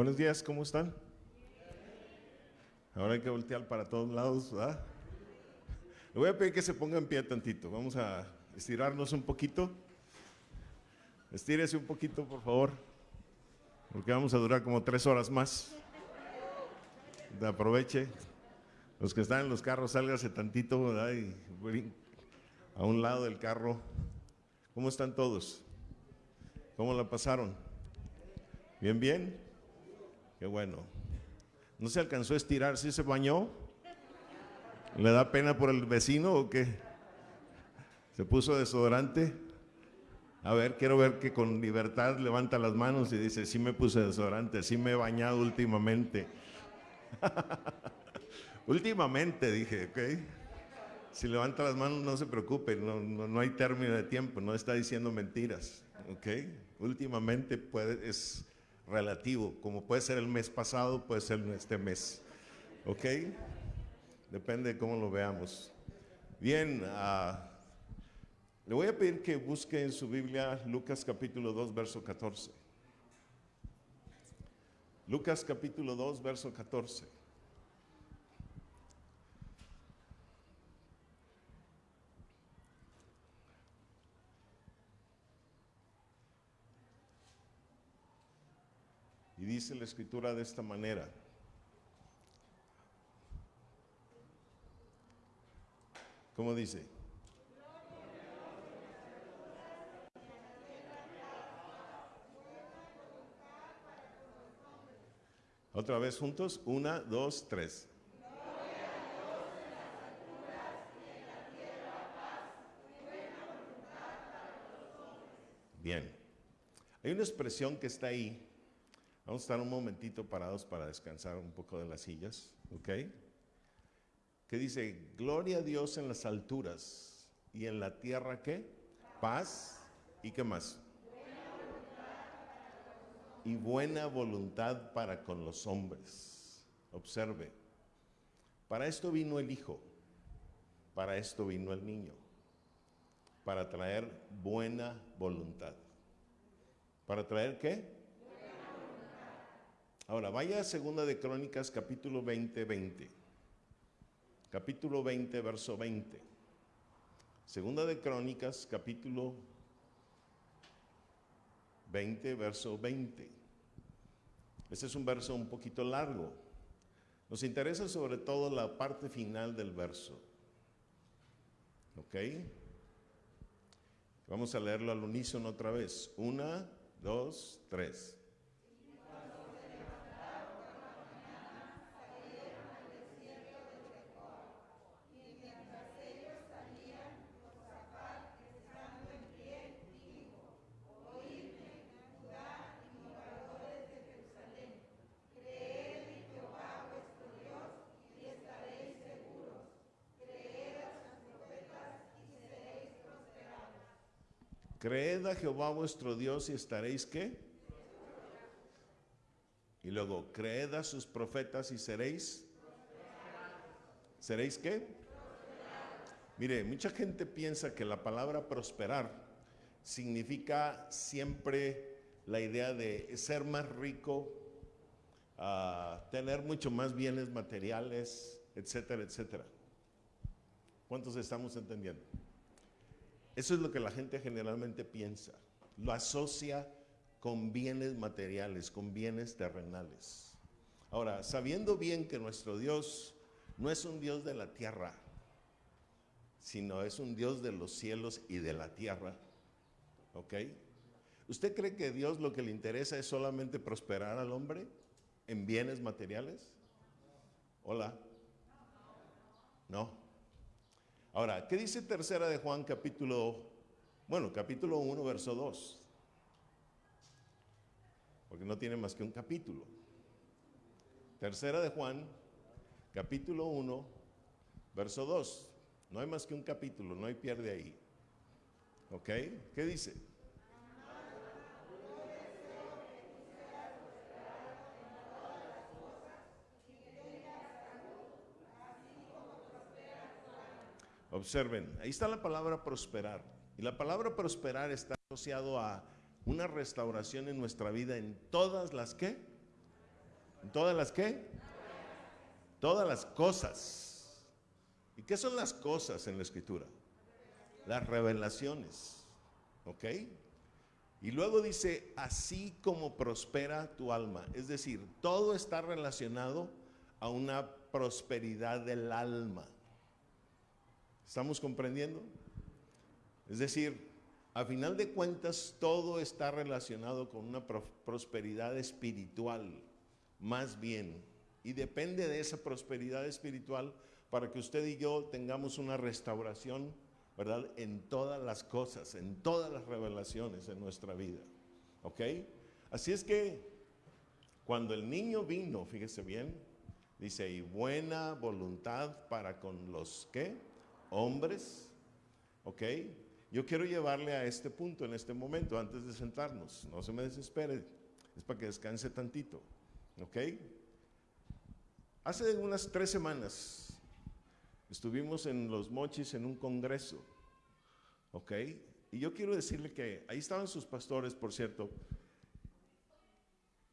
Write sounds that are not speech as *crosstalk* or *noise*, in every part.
Buenos días, ¿cómo están? Ahora hay que voltear para todos lados, ¿verdad? Le voy a pedir que se ponga en pie tantito. Vamos a estirarnos un poquito. Estírese un poquito, por favor, porque vamos a durar como tres horas más. Aproveche. Los que están en los carros, sálgase tantito, ¿verdad? Y a un lado del carro. ¿Cómo están todos? ¿Cómo la pasaron? ¿Bien, bien? Qué bueno. ¿No se alcanzó a estirar? ¿Sí se bañó? ¿Le da pena por el vecino o qué? ¿Se puso desodorante? A ver, quiero ver que con libertad levanta las manos y dice, sí me puse desodorante, sí me he bañado últimamente. *laughs* últimamente dije, ok. Si levanta las manos no se preocupe, no, no, hay término de tiempo, no está diciendo mentiras, ok. Últimamente puede, es relativo, como puede ser el mes pasado, puede ser este mes, ok. Depende de cómo lo veamos. Bien, uh, le voy a pedir que busque en su Biblia Lucas capítulo 2, verso 14. Lucas capítulo 2, verso 14. Dice la escritura de esta manera. ¿Cómo dice? Otra vez juntos, una, dos, tres. Bien. Hay una expresión que está ahí. Vamos a estar un momentito parados para descansar un poco de las sillas, ¿ok? Que dice, gloria a Dios en las alturas y en la tierra, ¿qué? Paz y qué más? y buena voluntad para con los hombres. Observe, para esto vino el Hijo, para esto vino el niño, para traer buena voluntad. ¿Para traer qué? Ahora, vaya a Segunda de Crónicas, capítulo 20, 20. Capítulo 20, verso 20. Segunda de Crónicas, capítulo 20, verso 20. Este es un verso un poquito largo. Nos interesa sobre todo la parte final del verso. ¿Ok? Vamos a leerlo al unísono otra vez. Una, dos, tres. Creed a Jehová vuestro Dios y estaréis qué? Y luego, creed a sus profetas y seréis. ¿Seréis qué? Mire, mucha gente piensa que la palabra prosperar significa siempre la idea de ser más rico, ah, tener mucho más bienes materiales, etcétera, etcétera. ¿Cuántos estamos entendiendo? Eso es lo que la gente generalmente piensa. Lo asocia con bienes materiales, con bienes terrenales. Ahora, sabiendo bien que nuestro Dios no es un Dios de la tierra, sino es un Dios de los cielos y de la tierra, ¿ok? ¿Usted cree que Dios lo que le interesa es solamente prosperar al hombre en bienes materiales? Hola. No. Ahora, ¿qué dice tercera de Juan capítulo, bueno, capítulo 1, verso 2? Porque no tiene más que un capítulo. Tercera de Juan, capítulo 1, verso 2. No hay más que un capítulo, no hay pierde ahí. ¿Ok? ¿Qué dice? Observen, ahí está la palabra prosperar. Y la palabra prosperar está asociado a una restauración en nuestra vida en todas las que ¿En todas las qué? Todas las cosas. ¿Y qué son las cosas en la escritura? Las revelaciones. ¿Ok? Y luego dice, así como prospera tu alma. Es decir, todo está relacionado a una prosperidad del alma. ¿Estamos comprendiendo? Es decir, a final de cuentas, todo está relacionado con una prosperidad espiritual, más bien. Y depende de esa prosperidad espiritual para que usted y yo tengamos una restauración ¿verdad? En todas las cosas, en todas las revelaciones en nuestra vida. ¿Ok? Así es que cuando el niño vino, fíjese bien, dice, y buena voluntad para con los que, hombres, ¿ok? Yo quiero llevarle a este punto en este momento, antes de sentarnos. No se me desespere, es para que descanse tantito, ¿ok? Hace unas tres semanas Estuvimos en Los Mochis en un congreso, ¿ok? Y yo quiero decirle que ahí estaban sus pastores, por cierto,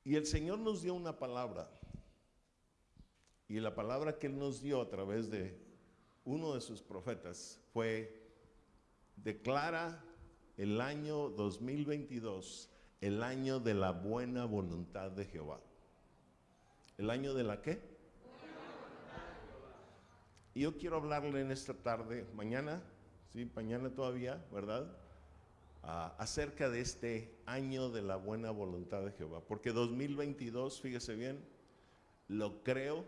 y el Señor nos dio una palabra. Y la palabra que Él nos dio a través de uno de sus profetas fue, declara el año 2022 el año de la buena voluntad de Jehová. ¿El año de la qué? Y yo quiero hablarle en esta tarde, mañana, sí, mañana todavía, ¿verdad? Ah, acerca de este año de la buena voluntad de Jehová. Porque 2022, fíjese bien, lo creo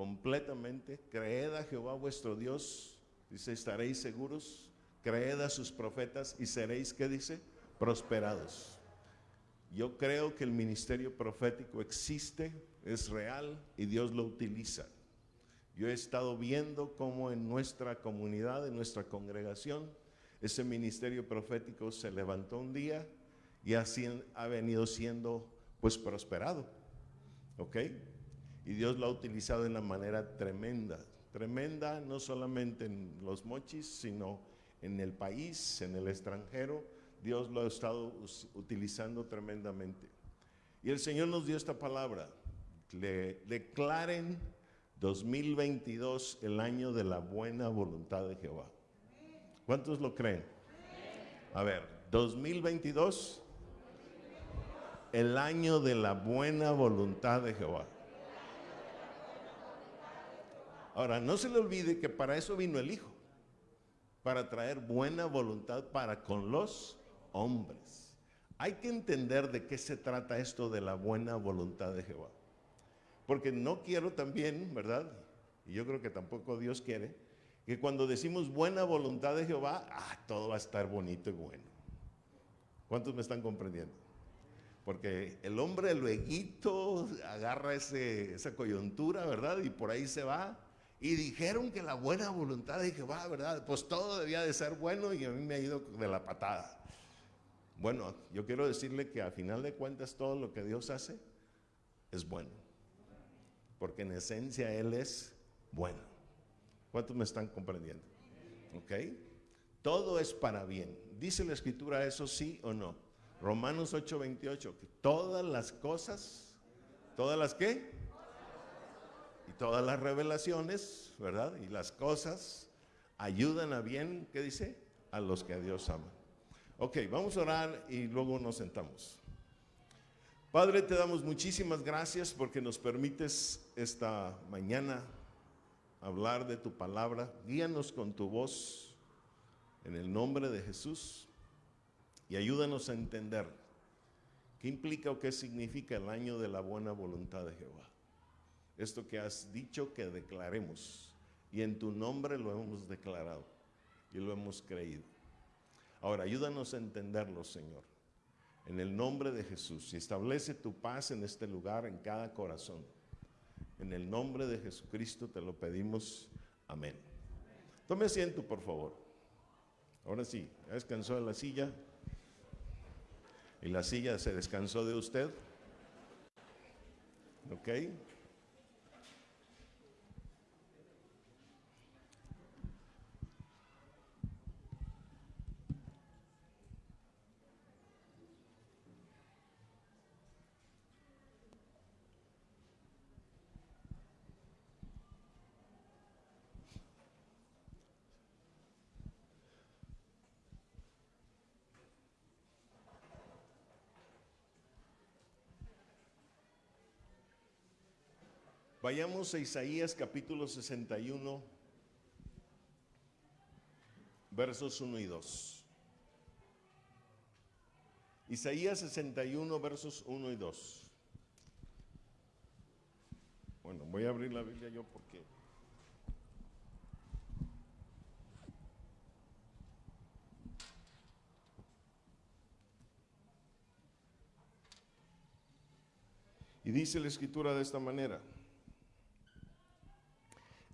completamente. Creed a Jehová vuestro Dios, dice, estaréis seguros. Creed a sus profetas y seréis, ¿qué dice? Prosperados. Yo creo que el ministerio profético existe, es real y Dios lo utiliza. Yo he estado viendo cómo en nuestra comunidad, en nuestra congregación, ese ministerio profético se levantó un día y así ha venido siendo pues prosperado. ¿Ok? Y Dios lo ha utilizado de una manera tremenda, tremenda no solamente en los mochis, sino en el país, en el extranjero. Dios lo ha estado utilizando tremendamente. Y el Señor nos dio esta palabra. Declaren 2022, el año de la buena voluntad de Jehová. ¿Cuántos lo creen? A ver, 2022, el año de la buena voluntad de Jehová. Ahora, no se le olvide que para eso vino el Hijo, para traer buena voluntad para con los hombres. Hay que entender de qué se trata esto de la buena voluntad de Jehová. Porque no quiero también, ¿verdad? Y yo creo que tampoco Dios quiere, que cuando decimos buena voluntad de Jehová, ah, todo va a estar bonito y bueno. ¿Cuántos me están comprendiendo? Porque el hombre luego agarra esa coyuntura, ¿verdad? Y por ahí se va. Y dijeron que la buena voluntad de Jehová, ¿verdad? Pues todo debía de ser bueno y a mí me ha ido de la patada. Bueno, yo quiero decirle que al final de cuentas todo lo que Dios hace es bueno porque en esencia Él es bueno. ¿Cuántos me están comprendiendo? ¿Ok? Todo es para bien. ¿Dice la escritura eso sí o no? Romanos 8:28, que todas las cosas, todas las qué? Todas las revelaciones, ¿verdad? Y las cosas ayudan a bien, ¿qué dice? A los que a Dios aman. Ok, vamos a orar y luego nos sentamos. Padre, te damos muchísimas gracias porque nos permites esta mañana hablar de tu palabra. Guíanos con tu voz en el nombre de Jesús y ayúdanos a entender qué implica o qué significa el año de la buena voluntad de Jehová. Esto que has dicho que declaremos y en tu nombre lo hemos declarado y lo hemos creído. Ahora, ayúdanos a entenderlo, Señor en el nombre de Jesús y establece tu paz en este lugar, en cada corazón. En el nombre de Jesucristo te lo pedimos. Amén. Tome asiento, por favor. Ahora sí, descansó de la silla. Y la silla se descansó de usted. ¿Ok? Vayamos a Isaías capítulo 61, versos 1 y 2. Isaías 61, versos 1 y 2. Bueno, voy a abrir la Biblia yo porque... Y dice la escritura de esta manera.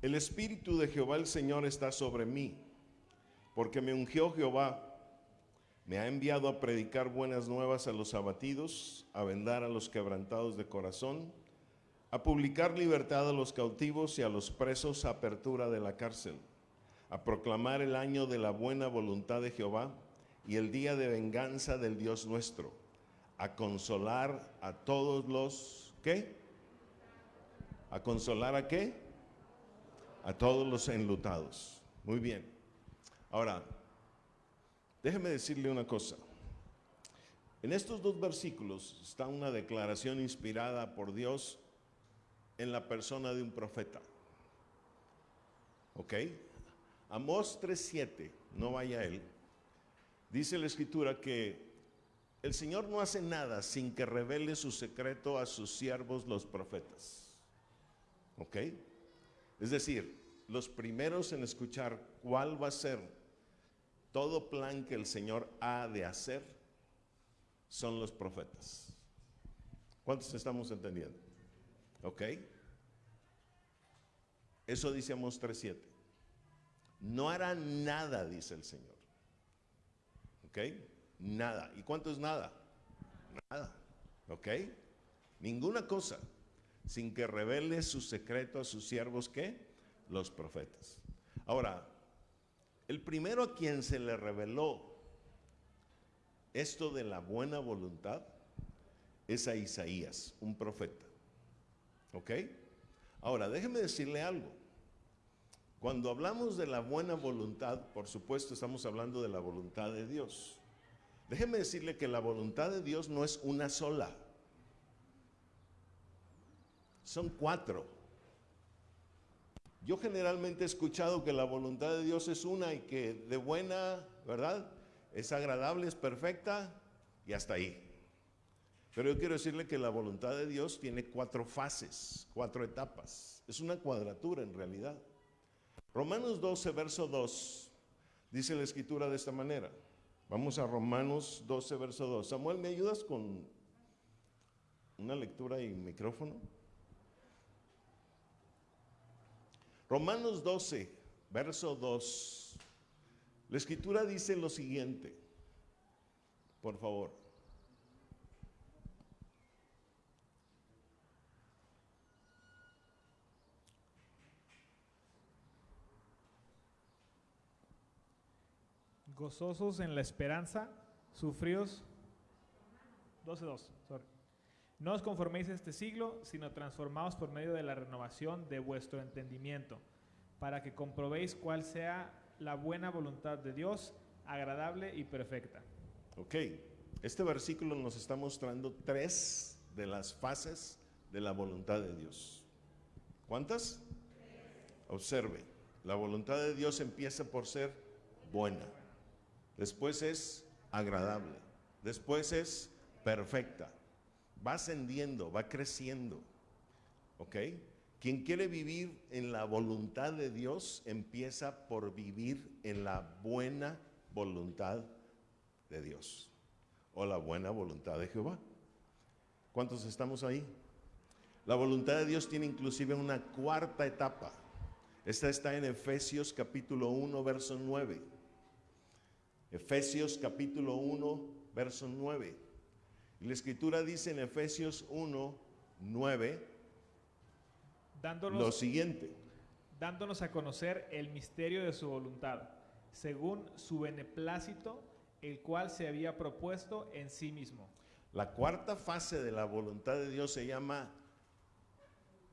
El Espíritu de Jehová el Señor está sobre mí, porque me ungió Jehová, me ha enviado a predicar buenas nuevas a los abatidos, a vendar a los quebrantados de corazón, a publicar libertad a los cautivos y a los presos apertura de la cárcel, a proclamar el año de la buena voluntad de Jehová y el día de venganza del Dios nuestro, a consolar a todos los, ¿qué? ¿A consolar a qué? A todos los enlutados. Muy bien. Ahora, déjeme decirle una cosa. En estos dos versículos está una declaración inspirada por Dios en la persona de un profeta. ¿Ok? Amós 3.7, no vaya él, dice la escritura que el Señor no hace nada sin que revele su secreto a sus siervos los profetas. ¿Ok? Es decir, los primeros en escuchar cuál va a ser todo plan que el Señor ha de hacer son los profetas. ¿Cuántos estamos entendiendo? ¿Ok? Eso dice Amos 3.7. No hará nada, dice el Señor. ¿Ok? Nada. ¿Y cuánto es nada? Nada. ¿Ok? Ninguna cosa sin que revele su secreto a sus siervos, ¿qué? Los profetas. Ahora, el primero a quien se le reveló esto de la buena voluntad es a Isaías, un profeta. ¿Ok? Ahora, déjeme decirle algo. Cuando hablamos de la buena voluntad, por supuesto estamos hablando de la voluntad de Dios. Déjeme decirle que la voluntad de Dios no es una sola. Son cuatro. Yo generalmente he escuchado que la voluntad de Dios es una y que de buena, ¿verdad? Es agradable, es perfecta y hasta ahí. Pero yo quiero decirle que la voluntad de Dios tiene cuatro fases, cuatro etapas. Es una cuadratura en realidad. Romanos 12, verso 2, dice la escritura de esta manera. Vamos a Romanos 12, verso 2. Samuel, ¿me ayudas con una lectura y micrófono? Romanos 12, verso 2. La escritura dice lo siguiente. Por favor. gozosos en la esperanza, sufridos. 12.2, sorry. No os conforméis a este siglo, sino transformaos por medio de la renovación de vuestro entendimiento, para que comprobéis cuál sea la buena voluntad de Dios, agradable y perfecta. Ok, este versículo nos está mostrando tres de las fases de la voluntad de Dios. ¿Cuántas? Observe, la voluntad de Dios empieza por ser buena después es agradable, después es perfecta, va ascendiendo, va creciendo. ¿Ok? Quien quiere vivir en la voluntad de Dios empieza por vivir en la buena voluntad de Dios o la buena voluntad de Jehová. ¿Cuántos estamos ahí? La voluntad de Dios tiene inclusive una cuarta etapa. Esta está en Efesios capítulo 1, verso 9. Efesios capítulo 1, verso 9. La escritura dice en Efesios 1, 9, dándonos, lo siguiente. Dándonos a conocer el misterio de su voluntad, según su beneplácito, el cual se había propuesto en sí mismo. La cuarta fase de la voluntad de Dios se llama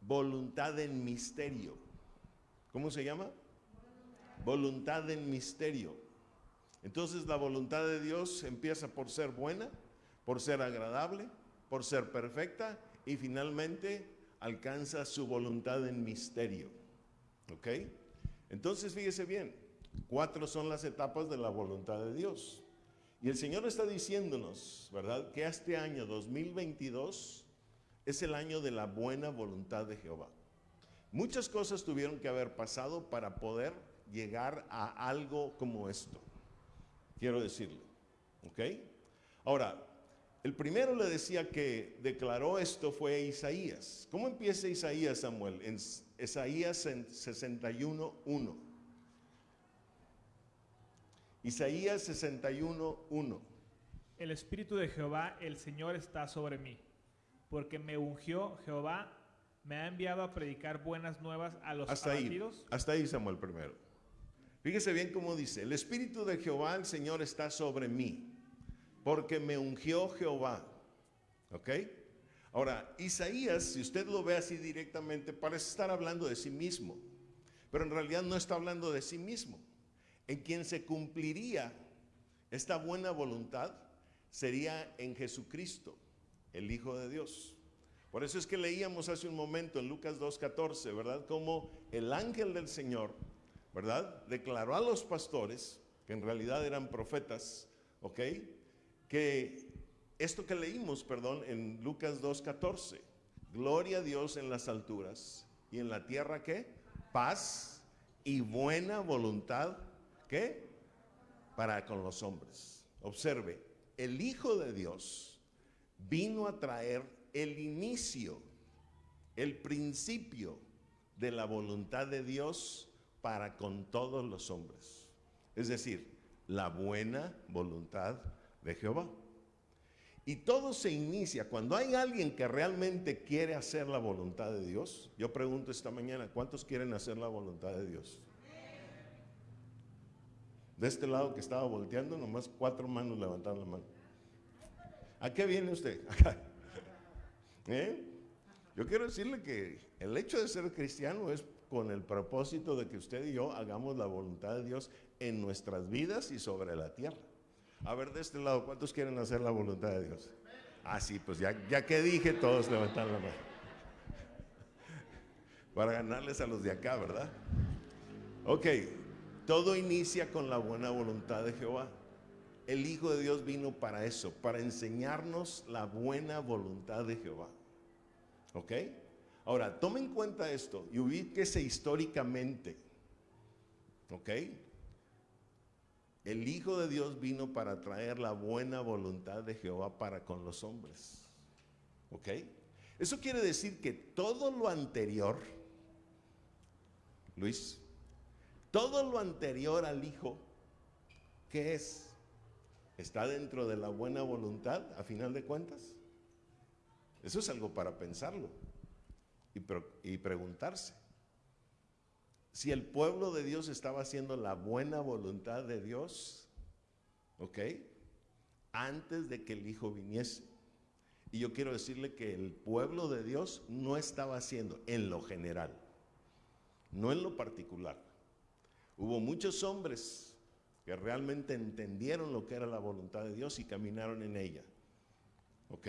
voluntad en misterio. ¿Cómo se llama? Voluntad en misterio. Entonces la voluntad de Dios empieza por ser buena, por ser agradable, por ser perfecta y finalmente alcanza su voluntad en misterio. ¿Ok? Entonces fíjese bien, cuatro son las etapas de la voluntad de Dios. Y el Señor está diciéndonos, ¿verdad? Que este año 2022 es el año de la buena voluntad de Jehová. Muchas cosas tuvieron que haber pasado para poder llegar a algo como esto. Quiero decirle. ¿Ok? Ahora, el primero le decía que declaró esto fue Isaías. ¿Cómo empieza Isaías, Samuel? En Isaías 61.1. Isaías 61.1. El Espíritu de Jehová, el Señor, está sobre mí, porque me ungió Jehová, me ha enviado a predicar buenas nuevas a los hasta abatidos. Ahí, hasta ahí, Samuel, primero. Fíjese bien cómo dice, el Espíritu de Jehová, el Señor, está sobre mí porque me ungió Jehová. ¿Ok? Ahora, Isaías, si usted lo ve así directamente, parece estar hablando de sí mismo, pero en realidad no está hablando de sí mismo. En quien se cumpliría esta buena voluntad sería en Jesucristo, el Hijo de Dios. Por eso es que leíamos hace un momento en Lucas 2.14, ¿verdad? Como el ángel del Señor, ¿verdad? Declaró a los pastores, que en realidad eran profetas, ¿ok? Que esto que leímos, perdón, en Lucas 2.14, gloria a Dios en las alturas y en la tierra qué? Paz y buena voluntad, ¿qué? Para con los hombres. Observe, el Hijo de Dios vino a traer el inicio, el principio de la voluntad de Dios para con todos los hombres. Es decir, la buena voluntad de Jehová. Y todo se inicia cuando hay alguien que realmente quiere hacer la voluntad de Dios. Yo pregunto esta mañana, ¿cuántos quieren hacer la voluntad de Dios? De este lado que estaba volteando, nomás cuatro manos levantaron la mano. ¿A qué viene usted? *laughs* ¿Eh? Yo quiero decirle que el hecho de ser cristiano es con el propósito de que usted y yo hagamos la voluntad de Dios en nuestras vidas y sobre la tierra. A ver, de este lado, ¿cuántos quieren hacer la voluntad de Dios? Ah, sí, pues ya, ya que dije, todos levantan la mano. Para ganarles a los de acá, ¿verdad? Ok, todo inicia con la buena voluntad de Jehová. El Hijo de Dios vino para eso, para enseñarnos la buena voluntad de Jehová. ¿Ok? Ahora, tomen en cuenta esto y ubíquese históricamente. ¿Ok? El Hijo de Dios vino para traer la buena voluntad de Jehová para con los hombres. ¿Ok? Eso quiere decir que todo lo anterior, Luis, todo lo anterior al Hijo, ¿qué es? ¿Está dentro de la buena voluntad a final de cuentas? Eso es algo para pensarlo y, y preguntarse si el pueblo de Dios estaba haciendo la buena voluntad de Dios, ¿ok? Antes de que el Hijo viniese. Y yo quiero decirle que el pueblo de Dios no estaba haciendo en lo general, no en lo particular. Hubo muchos hombres que realmente entendieron lo que era la voluntad de Dios y caminaron en ella. ¿Ok?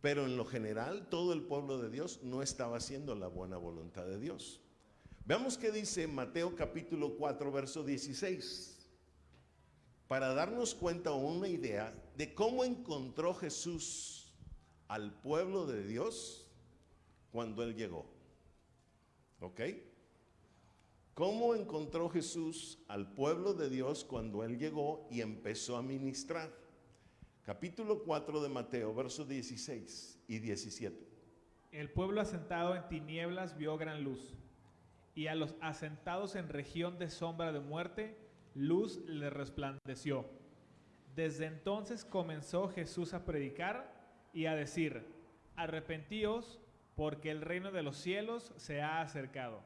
Pero en lo general todo el pueblo de Dios no estaba haciendo la buena voluntad de Dios. Veamos qué dice Mateo capítulo 4, verso 16, para darnos cuenta o una idea de cómo encontró Jesús al pueblo de Dios cuando Él llegó. ¿Ok? ¿Cómo encontró Jesús al pueblo de Dios cuando Él llegó y empezó a ministrar? Capítulo 4 de Mateo, versos 16 y 17. El pueblo asentado en tinieblas vio gran luz y a los asentados en región de sombra de muerte, luz le resplandeció. Desde entonces comenzó Jesús a predicar y a decir, arrepentíos porque el reino de los cielos se ha acercado.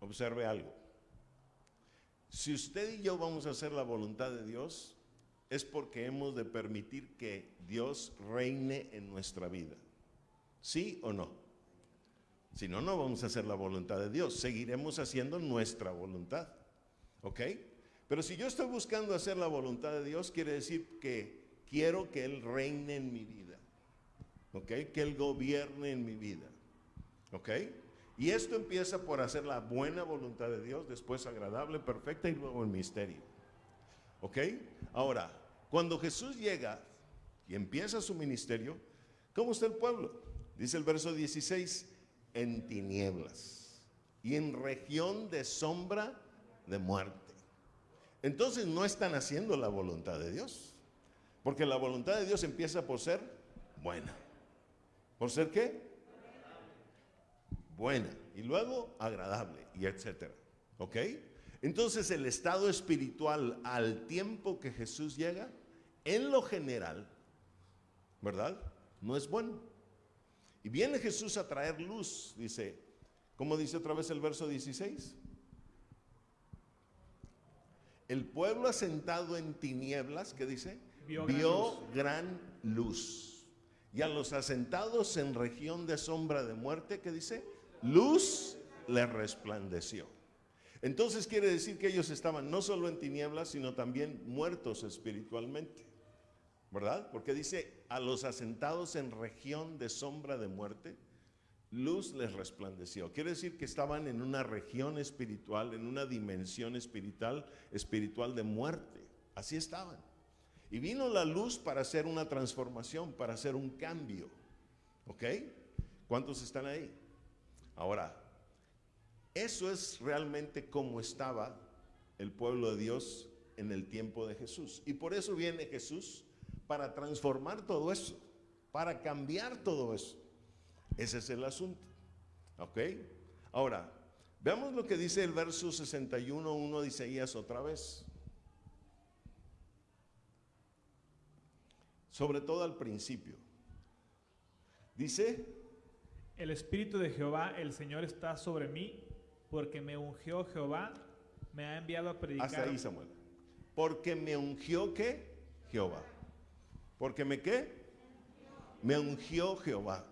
Observe algo. Si usted y yo vamos a hacer la voluntad de Dios, es porque hemos de permitir que Dios reine en nuestra vida. ¿Sí o no? Si no, no vamos a hacer la voluntad de Dios. Seguiremos haciendo nuestra voluntad. ¿Ok? Pero si yo estoy buscando hacer la voluntad de Dios, quiere decir que quiero que Él reine en mi vida. ¿Ok? Que Él gobierne en mi vida. ¿Ok? Y esto empieza por hacer la buena voluntad de Dios, después agradable, perfecta y luego el misterio. ¿Ok? Ahora, cuando Jesús llega y empieza su ministerio, ¿cómo está el pueblo? Dice el verso 16, en tinieblas y en región de sombra de muerte. Entonces no están haciendo la voluntad de Dios, porque la voluntad de Dios empieza por ser buena. ¿Por ser qué? Buena. Y luego agradable y etcétera. ¿Ok? Entonces el estado espiritual al tiempo que Jesús llega, en lo general, ¿verdad? No es bueno. Y viene Jesús a traer luz, dice, ¿cómo dice otra vez el verso 16? El pueblo asentado en tinieblas, ¿qué dice? Vio Vio, gran gran, luz. Y a los asentados en región de sombra de muerte, ¿qué dice? Luz les resplandeció. Entonces quiere decir que ellos estaban no solo en tinieblas, sino también muertos espiritualmente. ¿Verdad? Porque dice, a los asentados en región de sombra de muerte, luz les resplandeció. Quiere decir que estaban en una región espiritual, en una dimensión espiritual, espiritual de muerte. Así estaban. Y vino la luz para hacer una transformación, para hacer un cambio. ¿Ok? ¿Cuántos están ahí? Ahora, eso es realmente como estaba el pueblo de Dios en el tiempo de Jesús. Y por eso viene Jesús para transformar todo eso, para cambiar todo eso. Ese es el asunto. ¿Ok? Ahora, veamos lo que dice el verso 61.1 de Isaías otra vez. Sobre todo al principio. Dice, El Espíritu de Jehová, el Señor, está sobre mí, porque me ungió Jehová, me ha enviado a predicar. hasta ahí Samuel. Porque me ungió qué? Jehová. Porque me qué? Me ungió Jehová.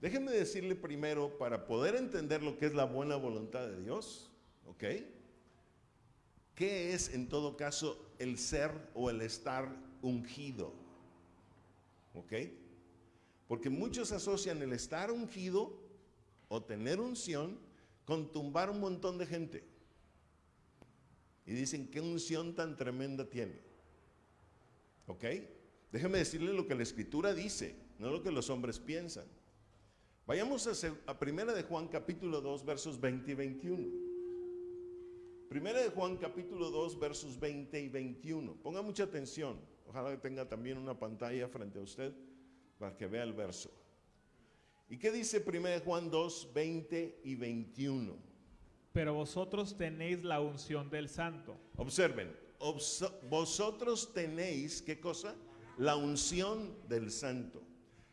Déjenme decirle primero, para poder entender lo que es la buena voluntad de Dios, ¿ok? ¿Qué es en todo caso el ser o el estar ungido? ¿Ok? Porque muchos asocian el estar ungido o tener unción con tumbar un montón de gente. Y dicen, ¿qué unción tan tremenda tiene? ¿Ok? Déjeme decirle lo que la escritura dice, no lo que los hombres piensan. Vayamos a, a Primera de Juan capítulo 2 versos 20 y 21. Primera de Juan capítulo 2 versos 20 y 21. Ponga mucha atención. Ojalá que tenga también una pantalla frente a usted para que vea el verso. ¿Y qué dice Primera de Juan 2, 20 y 21? Pero vosotros tenéis la unción del Santo. Observen, obs- vosotros tenéis, ¿qué cosa? La unción del santo.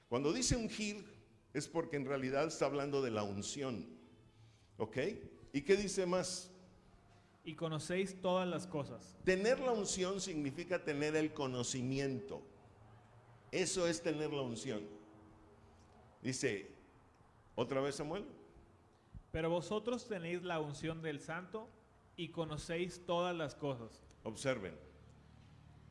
Cuando dice ungir, es porque en realidad está hablando de la unción. ¿Ok? ¿Y qué dice más? Y conocéis todas las cosas. Tener la unción significa tener el conocimiento. Eso es tener la unción. Dice, otra vez Samuel. Pero vosotros tenéis la unción del Santo y conocéis todas las cosas. Observen.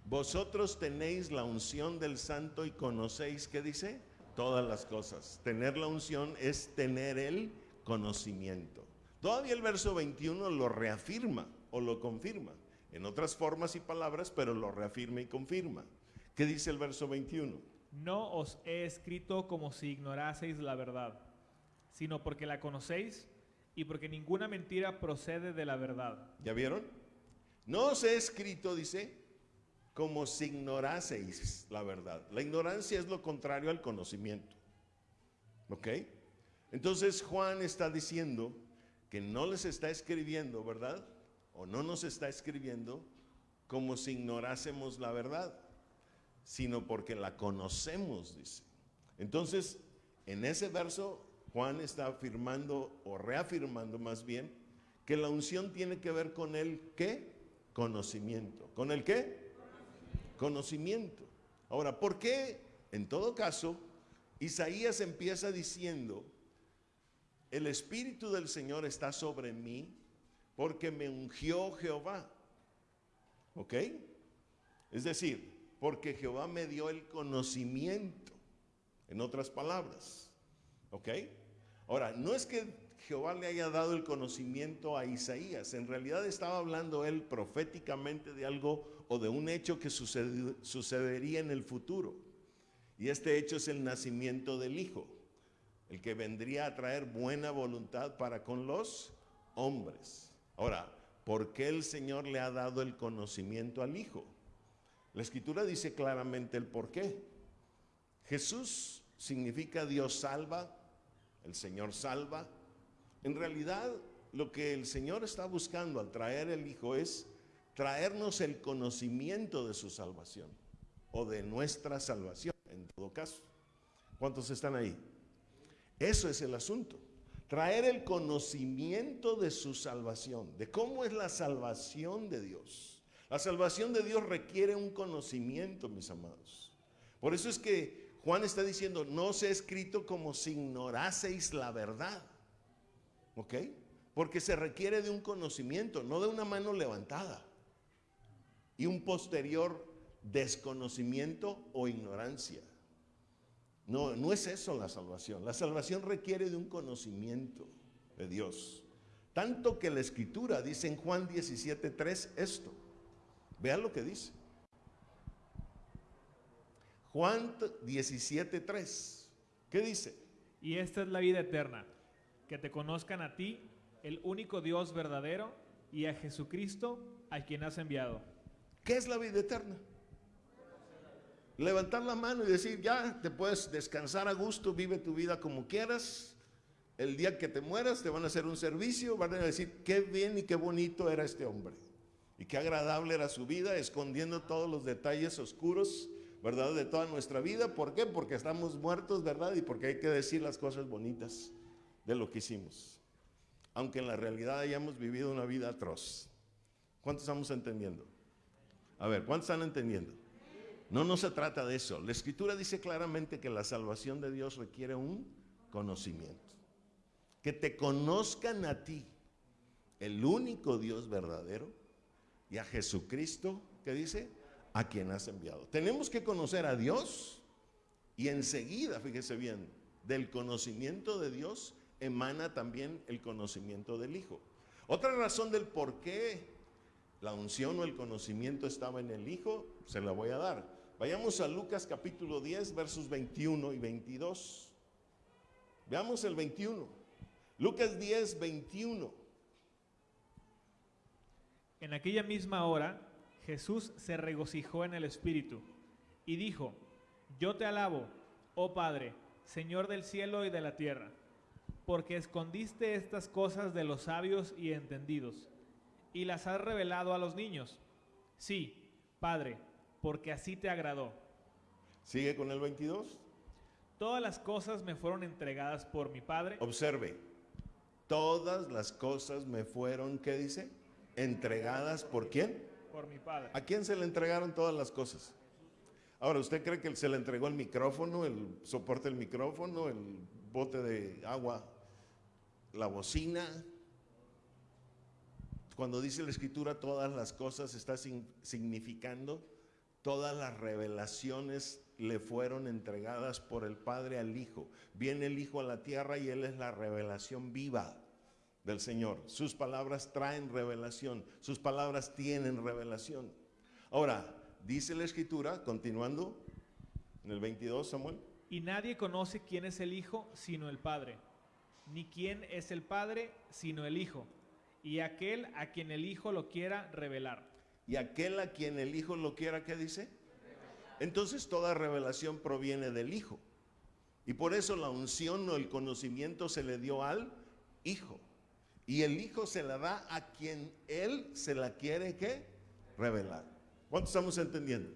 Vosotros tenéis la unción del santo y conocéis, ¿qué dice? Todas las cosas. Tener la unción es tener el conocimiento. Todavía el verso 21 lo reafirma o lo confirma. En otras formas y palabras, pero lo reafirma y confirma. ¿Qué dice el verso 21? No os he escrito como si ignoraseis la verdad, sino porque la conocéis y porque ninguna mentira procede de la verdad. ¿Ya vieron? No os he escrito, dice, como si ignoraseis la verdad. La ignorancia es lo contrario al conocimiento. ¿Ok? Entonces Juan está diciendo que no les está escribiendo, ¿verdad? O no nos está escribiendo como si ignorásemos la verdad, sino porque la conocemos, dice. Entonces, en ese verso, Juan está afirmando o reafirmando más bien que la unción tiene que ver con el qué? Conocimiento. ¿Con el qué? Conocimiento. Ahora, ¿por qué? En todo caso, Isaías empieza diciendo, el Espíritu del Señor está sobre mí porque me ungió Jehová. ¿Ok? Es decir, porque Jehová me dio el conocimiento, en otras palabras. ¿Ok? Ahora, no es que Jehová le haya dado el conocimiento a Isaías, en realidad estaba hablando él proféticamente de algo o de un hecho que sucedería en el futuro. Y este hecho es el nacimiento del Hijo, el que vendría a traer buena voluntad para con los hombres. Ahora, ¿por qué el Señor le ha dado el conocimiento al Hijo? La escritura dice claramente el por qué. Jesús significa Dios salva, el Señor salva. En realidad, lo que el Señor está buscando al traer el Hijo es traernos el conocimiento de su salvación o de nuestra salvación, en todo caso. ¿Cuántos están ahí? Eso es el asunto. Traer el conocimiento de su salvación, de cómo es la salvación de Dios. La salvación de Dios requiere un conocimiento, mis amados. Por eso es que Juan está diciendo, no se ha escrito como si ignoraseis la verdad. ¿Ok? Porque se requiere de un conocimiento, no de una mano levantada. Y un posterior desconocimiento o ignorancia. No, no es eso la salvación. La salvación requiere de un conocimiento de Dios. Tanto que la escritura dice en Juan 17.3 esto. Vean lo que dice. Juan 17.3. ¿Qué dice? Y esta es la vida eterna, que te conozcan a ti, el único Dios verdadero, y a Jesucristo, a quien has enviado. ¿Qué es la vida eterna? Levantar la mano y decir, ya te puedes descansar a gusto, vive tu vida como quieras. El día que te mueras te van a hacer un servicio, van a decir, qué bien y qué bonito era este hombre. Y qué agradable era su vida, escondiendo todos los detalles oscuros, ¿verdad? De toda nuestra vida. ¿Por qué? Porque estamos muertos, ¿verdad? Y porque hay que decir las cosas bonitas de lo que hicimos. Aunque en la realidad hayamos vivido una vida atroz. ¿Cuántos estamos entendiendo? A ver, ¿cuántos están entendiendo? No, no se trata de eso. La escritura dice claramente que la salvación de Dios requiere un conocimiento. Que te conozcan a ti, el único Dios verdadero, y a Jesucristo, que dice, a quien has enviado. Tenemos que conocer a Dios y enseguida, fíjese bien, del conocimiento de Dios emana también el conocimiento del Hijo. Otra razón del por qué la unción o el conocimiento estaba en el Hijo, se la voy a dar. Vayamos a Lucas capítulo 10, versos 21 y 22. Veamos el 21. Lucas 10, 21. En aquella misma hora, Jesús se regocijó en el Espíritu y dijo, Yo te alabo, oh Padre, Señor del cielo y de la tierra, porque escondiste estas cosas de los sabios y entendidos, y las has revelado a los niños. Sí, Padre, porque así te agradó. Sigue con el 22. Todas las cosas me fueron entregadas por mi Padre. Observe, todas las cosas me fueron, ¿qué dice? Entregadas por quién? Por mi Padre. ¿A quién se le entregaron todas las cosas? Ahora, ¿usted cree que se le entregó el micrófono, el soporte del micrófono, el bote de agua, la bocina? Cuando dice la escritura todas las cosas está significando Todas las revelaciones le fueron entregadas por el Padre al Hijo. Viene el Hijo a la tierra y Él es la revelación viva del Señor. Sus palabras traen revelación, sus palabras tienen revelación. Ahora, dice la Escritura, continuando en el 22, Samuel. Y nadie conoce quién es el Hijo sino el Padre, ni quién es el Padre sino el Hijo, y aquel a quien el Hijo lo quiera revelar y aquel a quien el Hijo lo quiera, ¿qué dice? Entonces toda revelación proviene del Hijo. Y por eso la unción o el conocimiento se le dio al Hijo. Y el Hijo se la da a quien Él se la quiere que revelar. ¿Cuánto estamos entendiendo?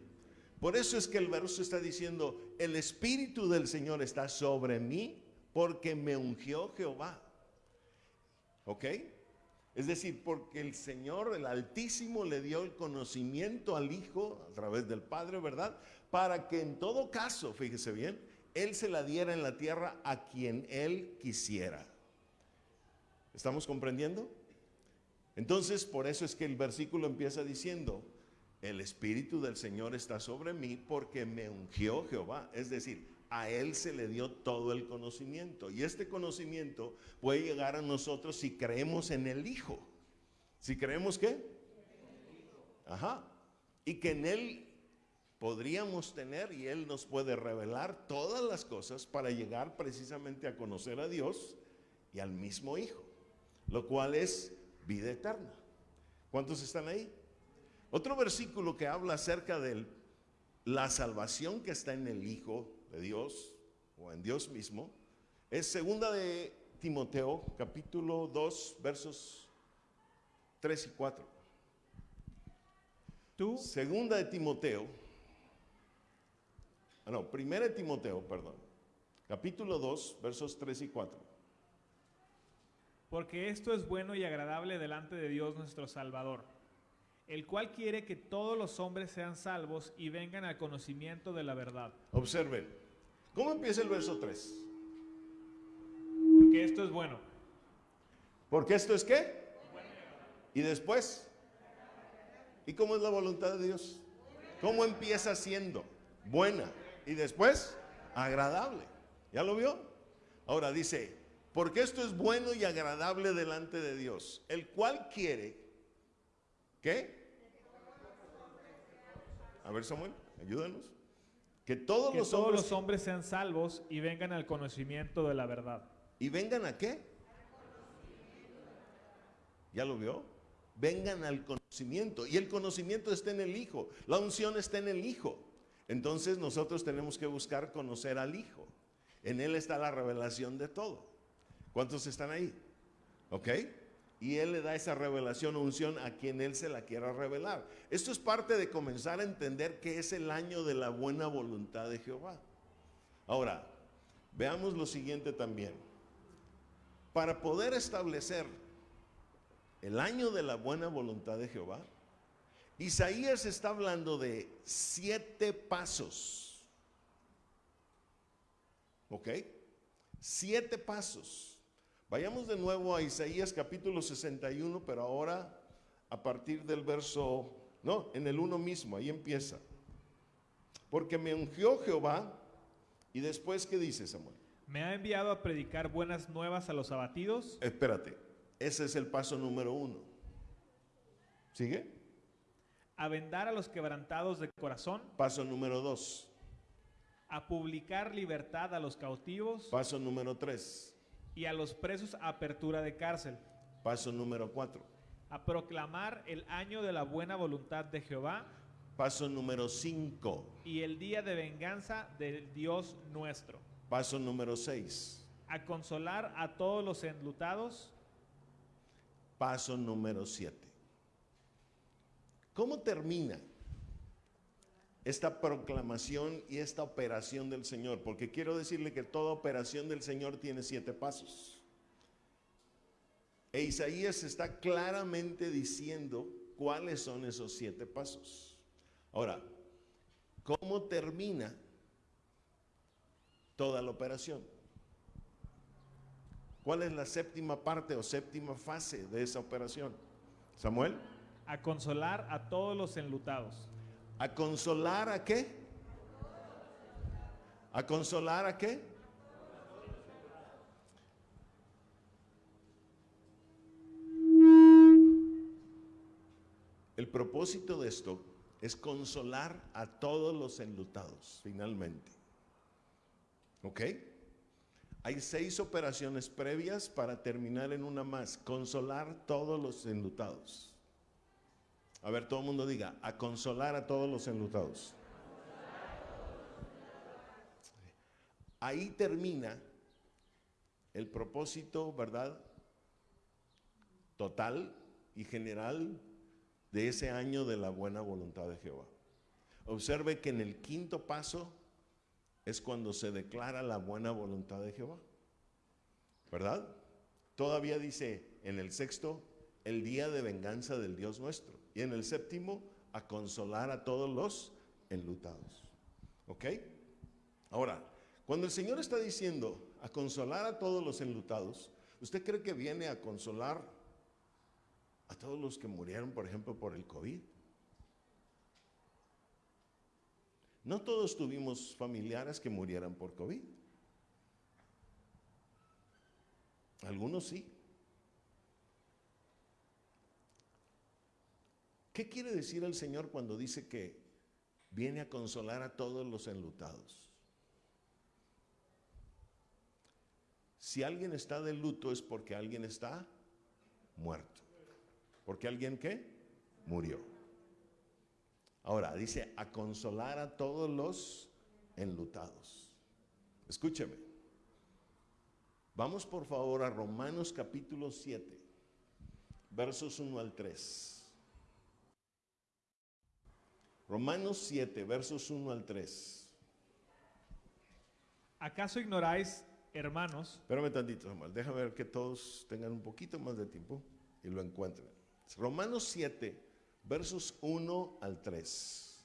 Por eso es que el verso está diciendo, el Espíritu del Señor está sobre mí porque me ungió Jehová. ¿Ok? Es decir, porque el Señor, el Altísimo, le dio el conocimiento al Hijo a través del Padre, ¿verdad? Para que en todo caso, fíjese bien, Él se la diera en la tierra a quien Él quisiera. ¿Estamos comprendiendo? Entonces, por eso es que el versículo empieza diciendo, el Espíritu del Señor está sobre mí porque me ungió Jehová. Es decir, a Él se le dio todo el conocimiento. Y este conocimiento puede llegar a nosotros si creemos en el Hijo. ¿Si creemos qué? Ajá. Y que en Él podríamos tener y Él nos puede revelar todas las cosas para llegar precisamente a conocer a Dios y al mismo Hijo, lo cual es vida eterna. ¿Cuántos están ahí? Otro versículo que habla acerca de la salvación que está en el Hijo de Dios o en Dios mismo es segunda de Timoteo, capítulo 2, versos 3 y 4. Tú, Segunda de Timoteo, ah, no, primera de Timoteo, perdón, capítulo 2, versos 3 y 4. porque esto es bueno y agradable delante de Dios nuestro Salvador, el cual quiere que todos los hombres sean salvos y vengan al conocimiento de la verdad. Observen, ¿cómo empieza el verso 3? Porque esto es bueno. Porque esto es qué? Y después, ¿y cómo es la voluntad de Dios? ¿Cómo empieza siendo? Buena. Y después, agradable. ¿Ya lo vio? Ahora dice, porque esto es bueno y agradable delante de Dios, el cual quiere, ¿qué? A ver Samuel, ayúdanos. Que todos Que los todos hombres los hombres sean salvos y vengan al conocimiento de la verdad. ¿Y vengan a qué? ¿Ya lo vio? Vengan al conocimiento. Y el conocimiento está en el Hijo. La unción está en el Hijo. Entonces nosotros tenemos que buscar conocer al Hijo. En Él está la revelación de todo. ¿Cuántos están ahí? ¿Ok? Y Él le da esa revelación o unción a quien Él se la quiera revelar. Esto es parte de comenzar a entender que es el año de la buena voluntad de Jehová. Ahora, veamos lo siguiente también. Para poder establecer el año de la buena voluntad de Jehová, Isaías está hablando de siete pasos. ¿Ok? Siete pasos. Vayamos de nuevo a Isaías capítulo 61, pero ahora a partir del verso, no, en el 1 mismo, ahí empieza. Porque me ungió Jehová y después, ¿qué dice Samuel? Me ha enviado a predicar buenas nuevas a los abatidos, Espérate, ese es el paso número uno. ¿Sigue? a vendar a los quebrantados de corazón, Paso número dos. a publicar libertad a los cautivos Paso número tres. Y a los presos apertura de cárcel, Paso número cuatro. a proclamar el año de la buena voluntad de Jehová Paso número cinco. y el día de venganza del Dios nuestro, Paso número seis. a consolar a todos los enlutados, Paso número siete. ¿Cómo termina esta proclamación y esta operación del Señor? Porque quiero decirle que toda operación del Señor tiene siete pasos. E Isaías está claramente diciendo cuáles son esos siete pasos. Ahora, ¿cómo termina toda la operación? ¿Cuál es la séptima parte o séptima fase de esa operación? Samuel. a consolar a todos los enlutados, ¿A consolar a qué? ¿A consolar a qué? El propósito de esto es consolar a todos los enlutados, finalmente. ¿Ok? Hay seis operaciones previas para terminar en una más, consolar todos los enlutados. A ver, todo el mundo diga, a consolar a todos los enlutados. Ahí termina el propósito, ¿verdad? Total y general de ese año de la buena voluntad de Jehová. Observe que en el quinto paso es cuando se declara la buena voluntad de Jehová. ¿Verdad? Todavía dice en el sexto, el día de venganza del Dios nuestro. Y en el séptimo, a consolar a todos los enlutados. ¿Ok? Ahora, cuando el Señor está diciendo a consolar a todos los enlutados, ¿usted cree que viene a consolar a todos los que murieron, por ejemplo, por el COVID? No todos tuvimos familiares que murieran por COVID. Algunos sí. ¿Qué quiere decir el Señor cuando dice que viene a consolar a todos los enlutados? Si alguien está de luto es porque alguien está muerto. ¿Porque alguien qué? Murió. Ahora dice a consolar a todos los enlutados. Escúcheme. Vamos por favor a Romanos capítulo 7, versos 1 al 3. Romanos 7, versos 1 al 3. ¿Acaso ignoráis, hermanos? Espérame tantito, Samuel. Déjame ver que todos tengan un poquito más de tiempo y lo encuentren. Romanos 7, versos 1 al 3.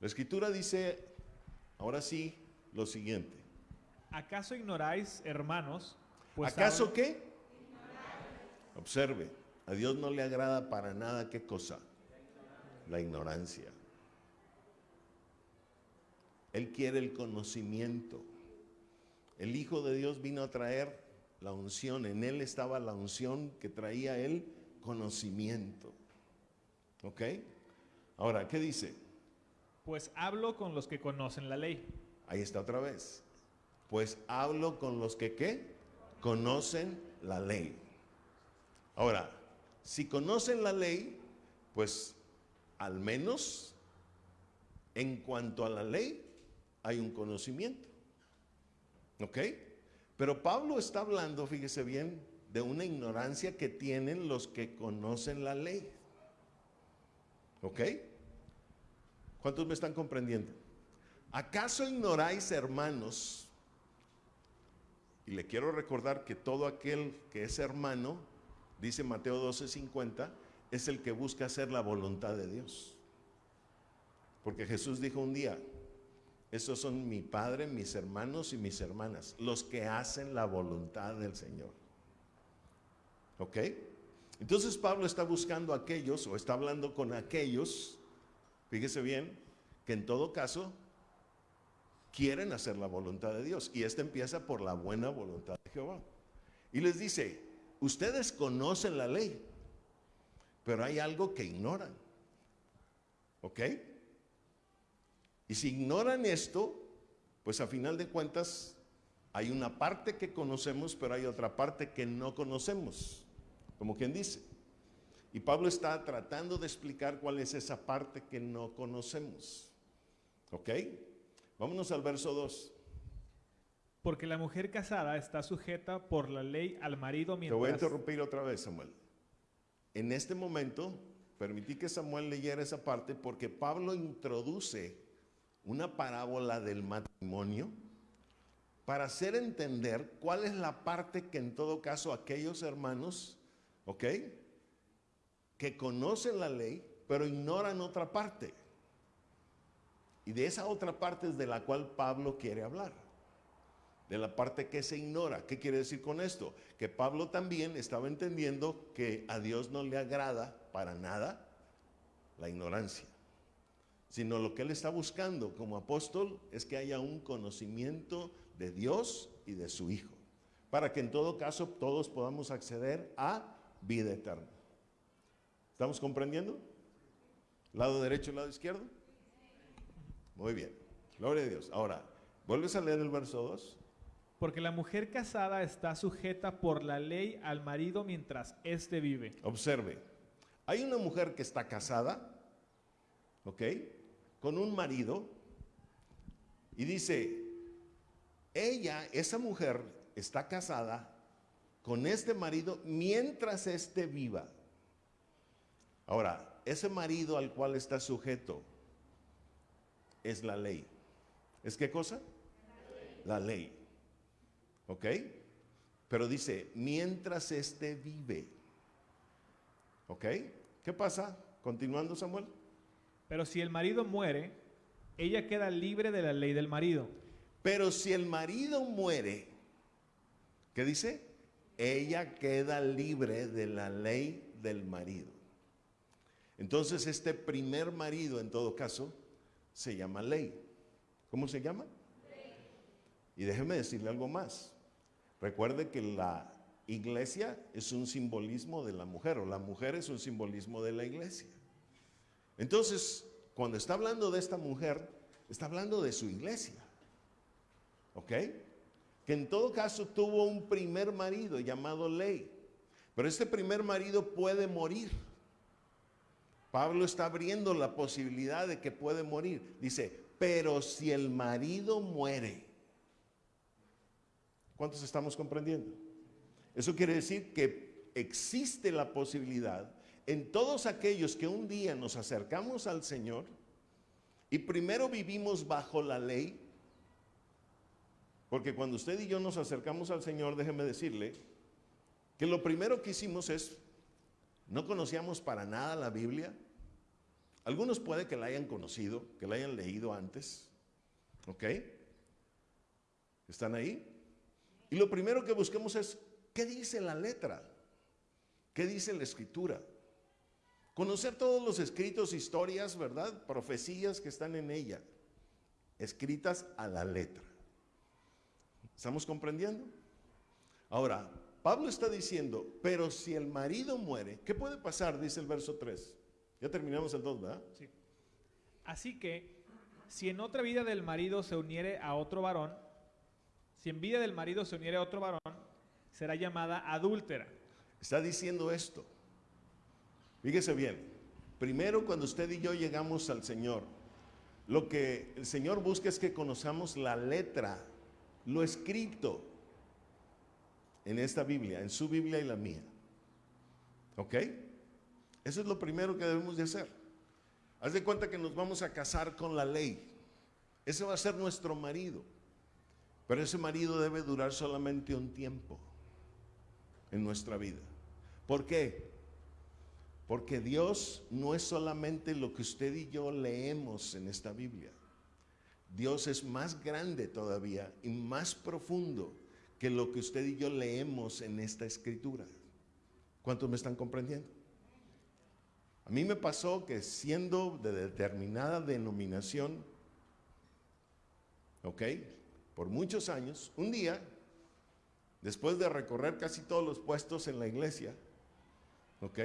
La escritura dice, ahora sí, lo siguiente. ¿Acaso ignoráis, hermanos? pues ¿Acaso ahora- qué? Observe, a Dios no le agrada para nada qué cosa? La ignorancia. Él quiere el conocimiento. El Hijo de Dios vino a traer la unción. En Él estaba la unción que traía el conocimiento. ¿Ok? Ahora, ¿qué dice? Pues hablo con los que conocen la ley. Ahí está otra vez. Pues hablo con los que qué? Conocen la ley. Ahora, si conocen la ley, pues al menos en cuanto a la ley hay un conocimiento. ¿Ok? Pero Pablo está hablando, fíjese bien, de una ignorancia que tienen los que conocen la ley. ¿Ok? ¿Cuántos me están comprendiendo? ¿Acaso ignoráis, hermanos? Y le quiero recordar que todo aquel que es hermano, dice Mateo 12:50, es el que busca hacer la voluntad de Dios. Porque Jesús dijo un día, esos son mi padre, mis hermanos y mis hermanas, los que hacen la voluntad del Señor. ¿Ok? Entonces Pablo está buscando a aquellos, o está hablando con aquellos, fíjese bien, que en todo caso quieren hacer la voluntad de Dios. Y esta empieza por la buena voluntad de Jehová. Y les dice, ustedes conocen la ley, pero hay algo que ignoran. ¿Ok? Y si ignoran esto, pues a final de cuentas hay una parte que conocemos, pero hay otra parte que no conocemos, como quien dice. Y Pablo está tratando de explicar cuál es esa parte que no conocemos. ¿Ok? Vámonos al verso 2. Porque la mujer casada está sujeta por la ley al marido Te voy a mientras... interrumpir otra vez, Samuel. En este momento, permití que Samuel leyera esa parte porque Pablo introduce una parábola del matrimonio para hacer entender cuál es la parte que en todo caso aquellos hermanos, ¿ok? Que conocen la ley, pero ignoran otra parte. Y de esa otra parte es de la cual Pablo quiere hablar de la parte que se ignora. ¿Qué quiere decir con esto? Que Pablo también estaba entendiendo que a Dios no le agrada para nada la ignorancia, sino lo que él está buscando como apóstol es que haya un conocimiento de Dios y de su Hijo, para que en todo caso todos podamos acceder a vida eterna. ¿Estamos comprendiendo? ¿Lado derecho y lado izquierdo? Muy bien, gloria a Dios. Ahora, ¿vuelves a leer el verso 2? Porque la mujer casada está sujeta por la ley al marido mientras éste vive. Observe, hay una mujer que está casada, ¿ok? Con un marido y dice, ella, esa mujer, está casada con este marido mientras éste viva. Ahora, ese marido al cual está sujeto es la ley. ¿Es qué cosa? La ley. ¿Ok? Pero dice, mientras éste vive. ¿Ok? ¿Qué pasa? Continuando, Samuel. Pero si el marido muere, ella queda libre de la ley del marido. Pero si el marido muere, ¿qué dice? Ella queda libre de la ley del marido. Entonces este primer marido, en todo caso, se llama ley. ¿Cómo se llama? Y déjeme decirle algo más. Recuerde que la iglesia es un simbolismo de la mujer o la mujer es un simbolismo de la iglesia. Entonces, cuando está hablando de esta mujer, está hablando de su iglesia. ¿Ok? Que en todo caso tuvo un primer marido llamado Ley. Pero este primer marido puede morir. Pablo está abriendo la posibilidad de que puede morir. Dice, pero si el marido muere, ¿cuántos estamos comprendiendo? Eso quiere decir que existe la posibilidad en todos aquellos que un día nos acercamos al Señor y primero vivimos bajo la ley, porque cuando usted y yo nos acercamos al Señor, déjeme decirle que lo primero que hicimos es, no conocíamos para nada la Biblia. Algunos puede que la hayan conocido, que la hayan leído antes. ¿Ok? ¿Están ahí? Y lo primero que busquemos es, ¿qué dice la letra? ¿Qué dice la escritura? Conocer todos los escritos, historias, ¿verdad? Profecías que están en ella, escritas a la letra. ¿Estamos comprendiendo? Ahora, Pablo está diciendo, pero si el marido muere, ¿qué puede pasar? Dice el verso 3. Ya terminamos el 2, ¿verdad? Sí. Así que, si en otra vida del marido se uniere a otro varón, si en vida del marido se uniere a otro varón, será llamada adúltera. Está diciendo esto. Fíjese bien, primero cuando usted y yo llegamos al Señor, lo que el Señor busca es que conozcamos la letra, lo escrito en esta Biblia, en su Biblia y la mía. ¿Ok? Eso es lo primero que debemos de hacer. Haz de cuenta que nos vamos a casar con la ley. Ese va a ser nuestro marido. Pero ese marido debe durar solamente un tiempo en nuestra vida. ¿Por qué? Porque Dios no es solamente lo que usted y yo leemos en esta Biblia. Dios es más grande todavía y más profundo que lo que usted y yo leemos en esta escritura. ¿Cuántos me están comprendiendo? A mí me pasó que siendo de determinada denominación, ¿ok? Por muchos años, un día, después de recorrer casi todos los puestos en la iglesia, ¿ok?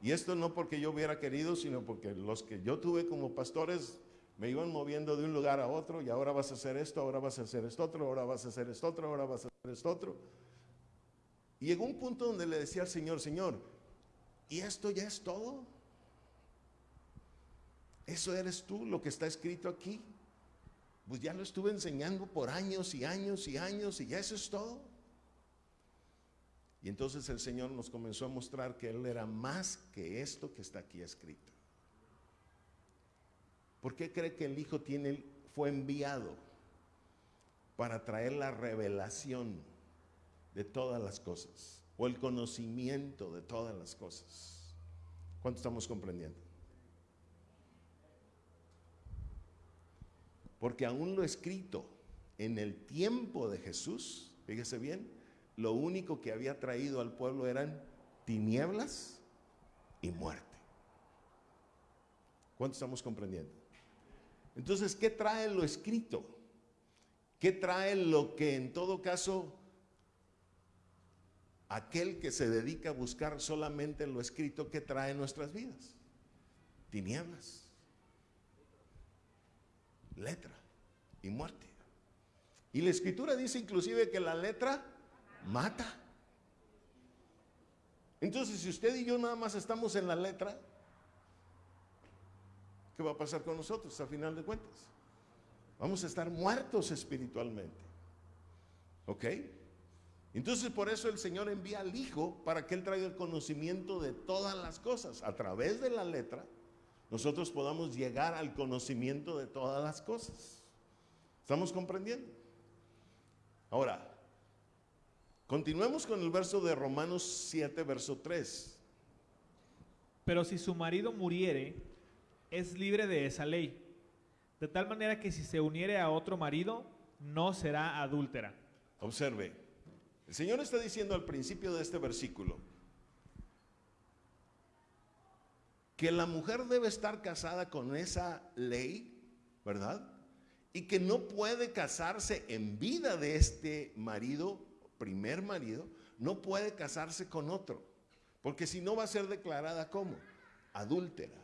Y esto no porque yo hubiera querido, sino porque los que yo tuve como pastores me iban moviendo de un lugar a otro y ahora vas a hacer esto, ahora vas a hacer esto otro, ahora vas a hacer esto otro, ahora vas a hacer esto otro. Y llegó un punto donde le decía al Señor, Señor, ¿y esto ya es todo? ¿Eso eres tú, lo que está escrito aquí? Pues ya lo estuve enseñando por años y años y años y ya eso es todo. Y entonces el Señor nos comenzó a mostrar que Él era más que esto que está aquí escrito. ¿Por qué cree que el Hijo tiene, fue enviado? Para traer la revelación de todas las cosas o el conocimiento de todas las cosas. ¿Cuánto estamos comprendiendo? Porque aún lo escrito en el tiempo de Jesús, fíjese bien, lo único que había traído al pueblo eran tinieblas y muerte. ¿Cuánto estamos comprendiendo? Entonces, ¿qué trae lo escrito? ¿Qué trae lo que en todo caso aquel que se dedica a buscar solamente lo escrito, ¿qué trae en nuestras vidas? Tinieblas, letra y muerte. Y la escritura dice inclusive que la letra mata. Entonces, si usted y yo nada más estamos en la letra, ¿qué va a pasar con nosotros a final de cuentas? Vamos a estar muertos espiritualmente. ¿Ok? Entonces por eso el Señor envía al Hijo para que Él traiga el conocimiento de todas las cosas. A través de la letra, nosotros podamos llegar al conocimiento de todas las cosas. ¿Estamos comprendiendo? Ahora, Continuemos con el verso de Romanos 7, verso 3. Pero si su marido muriere, es libre de esa ley. De tal manera que si se uniere a otro marido, no será adúltera. Observe, el Señor está diciendo al principio de este versículo que la mujer debe estar casada con esa ley, ¿verdad? y que no puede casarse en vida de este marido, primer marido, no puede casarse con otro, porque si no va a ser declarada como adúltera.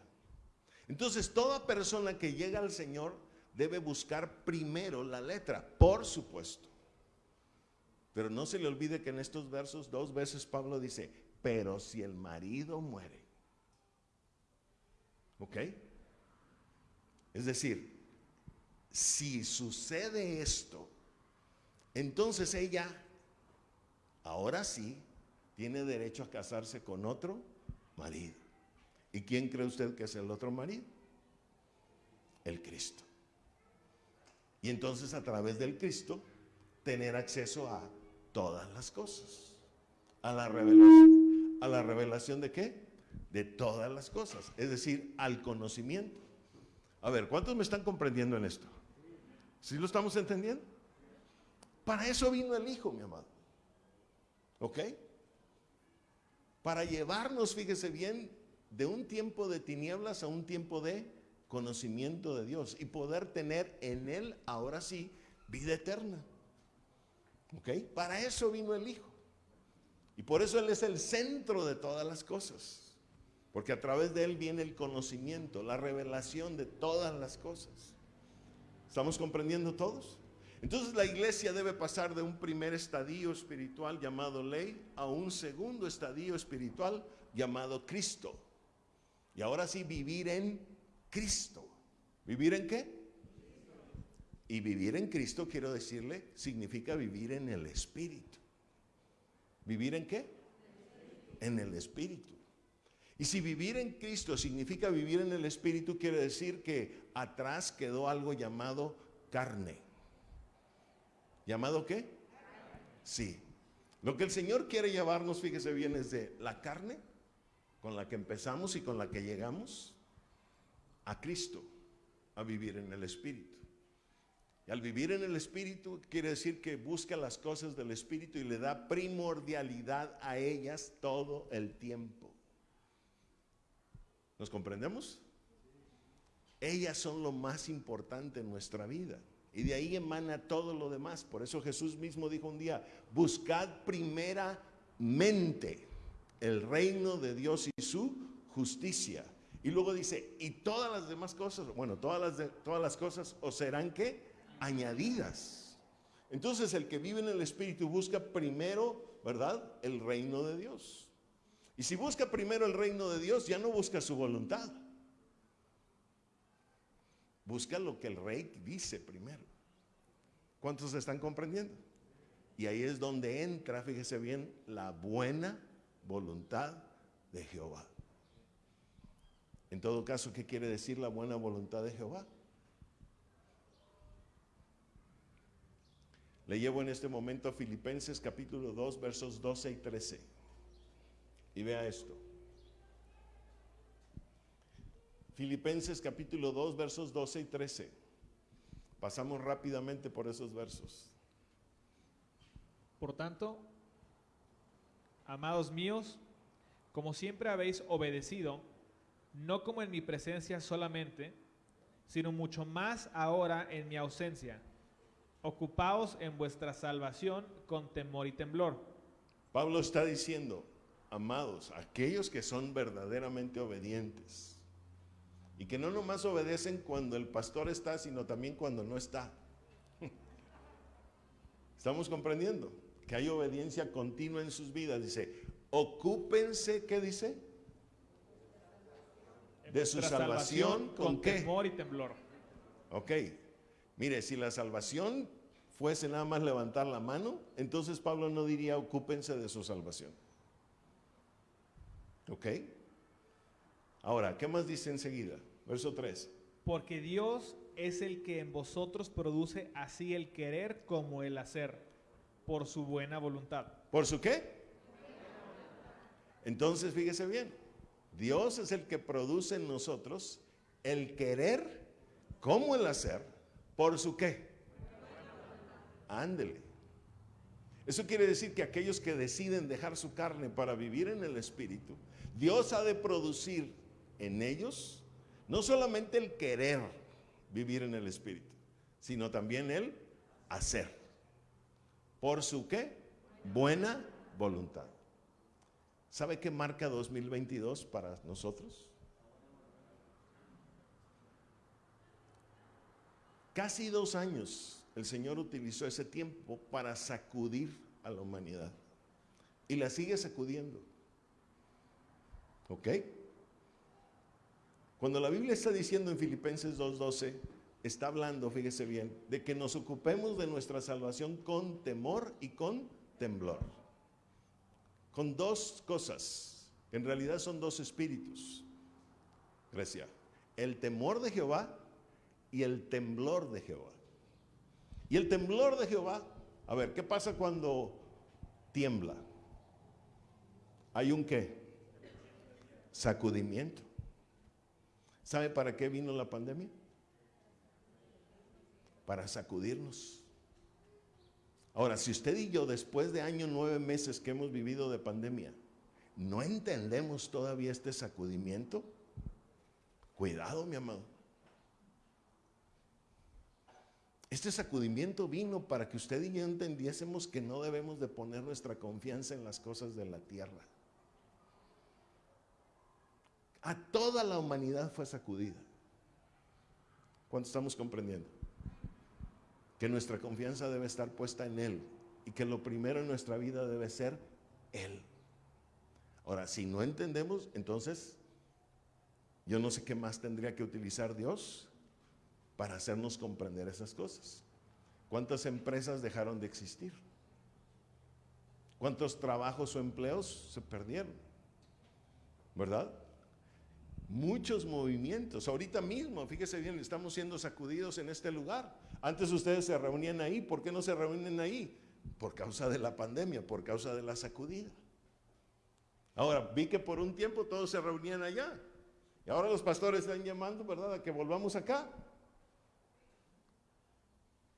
Entonces, toda persona que llega al Señor debe buscar primero la letra, por supuesto. Pero no se le olvide que en estos versos dos veces Pablo dice, pero si el marido muere. ¿Ok? Es decir, si sucede esto, entonces ella, ahora sí, tiene derecho a casarse con otro marido. ¿Y quién cree usted que es el otro marido? El Cristo. Y entonces a través del Cristo tener acceso a todas las cosas. A la revelación. ¿A la revelación de qué? De todas las cosas. Es decir, al conocimiento. A ver, ¿cuántos me están comprendiendo en esto? ¿Sí lo estamos entendiendo? Para eso vino el Hijo, mi amado. ¿Ok? Para llevarnos, fíjese bien, de un tiempo de tinieblas a un tiempo de conocimiento de Dios y poder tener en Él, ahora sí, vida eterna. ¿Ok? Para eso vino el Hijo. Y por eso Él es el centro de todas las cosas. Porque a través de Él viene el conocimiento, la revelación de todas las cosas. ¿Estamos comprendiendo todos? Entonces la iglesia debe pasar de un primer estadio espiritual llamado ley a un segundo estadio espiritual llamado Cristo. Y ahora sí, vivir en Cristo. ¿Vivir en qué? Y vivir en Cristo, quiero decirle, significa vivir en el Espíritu. ¿Vivir en qué? En el Espíritu. Y si vivir en Cristo significa vivir en el Espíritu, quiere decir que atrás quedó algo llamado carne. ¿Llamado qué? Sí. Lo que el Señor quiere llevarnos, fíjese bien, es de la carne con la que empezamos y con la que llegamos a Cristo, a vivir en el Espíritu. Y al vivir en el Espíritu quiere decir que busca las cosas del Espíritu y le da primordialidad a ellas todo el tiempo. ¿Nos comprendemos? Ellas son lo más importante en nuestra vida. Y de ahí emana todo lo demás. Por eso Jesús mismo dijo un día, buscad primeramente el reino de Dios y su justicia. Y luego dice, y todas las demás cosas, bueno, todas las, todas las cosas os serán que añadidas. Entonces el que vive en el Espíritu busca primero, ¿verdad? El reino de Dios. Y si busca primero el reino de Dios, ya no busca su voluntad. Busca lo que el rey dice primero. ¿Cuántos están comprendiendo? Y ahí es donde entra, fíjese bien, la buena voluntad de Jehová. En todo caso, ¿qué quiere decir la buena voluntad de Jehová? Le llevo en este momento a Filipenses capítulo 2, versos 12 y 13. Y vea esto. Filipenses capítulo 2, versos 12 y 13. Pasamos rápidamente por esos versos. Por tanto, amados míos, como siempre habéis obedecido, no como en mi presencia solamente, sino mucho más ahora en mi ausencia. Ocupaos en vuestra salvación con temor y temblor. Pablo está diciendo, amados, aquellos que son verdaderamente obedientes, y que no nomás obedecen cuando el pastor está, sino también cuando no está. *laughs* ¿Estamos comprendiendo? Que hay obediencia continua en sus vidas. Dice, ocúpense, ¿qué dice? De su salvación, ¿con, qué? temor y temblor. Ok. Mire, si la salvación fuese nada más levantar la mano, entonces Pablo no diría ocúpense de su salvación. ¿Ok? Ahora, ¿qué más dice enseguida? Verso 3. Porque Dios es el que en vosotros produce así el querer como el hacer, por su buena voluntad. ¿Por su qué? Entonces, fíjese bien, Dios es el que produce en nosotros el querer como el hacer, por su qué. Ándele. Eso quiere decir que aquellos que deciden dejar su carne para vivir en el Espíritu, Dios ha de producir en ellos no solamente el querer vivir en el Espíritu, sino también el hacer. ¿Por su qué? Buena voluntad. ¿Sabe qué marca 2022 para nosotros? Casi dos años el Señor utilizó ese tiempo para sacudir a la humanidad. Y la sigue sacudiendo. ¿Ok? Cuando la Biblia está diciendo en Filipenses 2.12, está hablando, fíjese bien, de que nos ocupemos de nuestra salvación con temor y con temblor. Con dos cosas, en realidad son dos espíritus. Grecia. El temor de Jehová y el temblor de Jehová. Y el temblor de Jehová, a ver, ¿qué pasa cuando tiembla? Hay un qué? Sacudimiento. ¿Sabe para qué vino la pandemia? Para sacudirnos. Ahora, si usted y yo, después de año nueve meses que hemos vivido de pandemia, no entendemos todavía este sacudimiento, cuidado, mi amado. Este sacudimiento vino para que usted y yo entendiésemos que no debemos de poner nuestra confianza en las cosas de la tierra. A toda la humanidad fue sacudida. ¿Cuánto estamos comprendiendo? Que nuestra confianza debe estar puesta en Él y que lo primero en nuestra vida debe ser Él. Ahora, si no entendemos, entonces yo no sé qué más tendría que utilizar Dios para hacernos comprender esas cosas. ¿Cuántas empresas dejaron de existir? ¿Cuántos trabajos o empleos se perdieron? ¿Verdad? Muchos movimientos. Ahorita mismo, fíjese bien, estamos siendo sacudidos en este lugar. Antes ustedes se reunían ahí. ¿Por qué no se reúnen ahí? Por causa de la pandemia, por causa de la sacudida. Ahora, vi que por un tiempo todos se reunían allá. Y ahora los pastores están llamando, ¿verdad?, a que volvamos acá.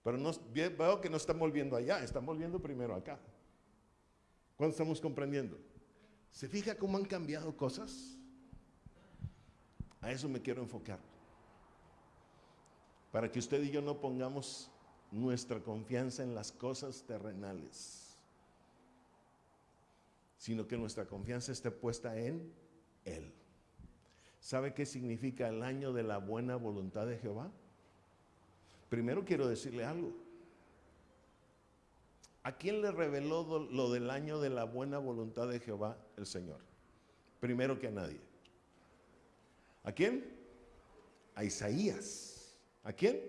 Pero no, veo que no están volviendo allá, están volviendo primero acá. ¿Cuándo estamos comprendiendo? ¿Se fija cómo han cambiado cosas? A eso me quiero enfocar. Para que usted y yo no pongamos nuestra confianza en las cosas terrenales, sino que nuestra confianza esté puesta en Él. ¿Sabe qué significa el año de la buena voluntad de Jehová? Primero quiero decirle algo. ¿A quién le reveló lo del año de la buena voluntad de Jehová el Señor? Primero que a nadie. ¿A quién? A Isaías. ¿A quién?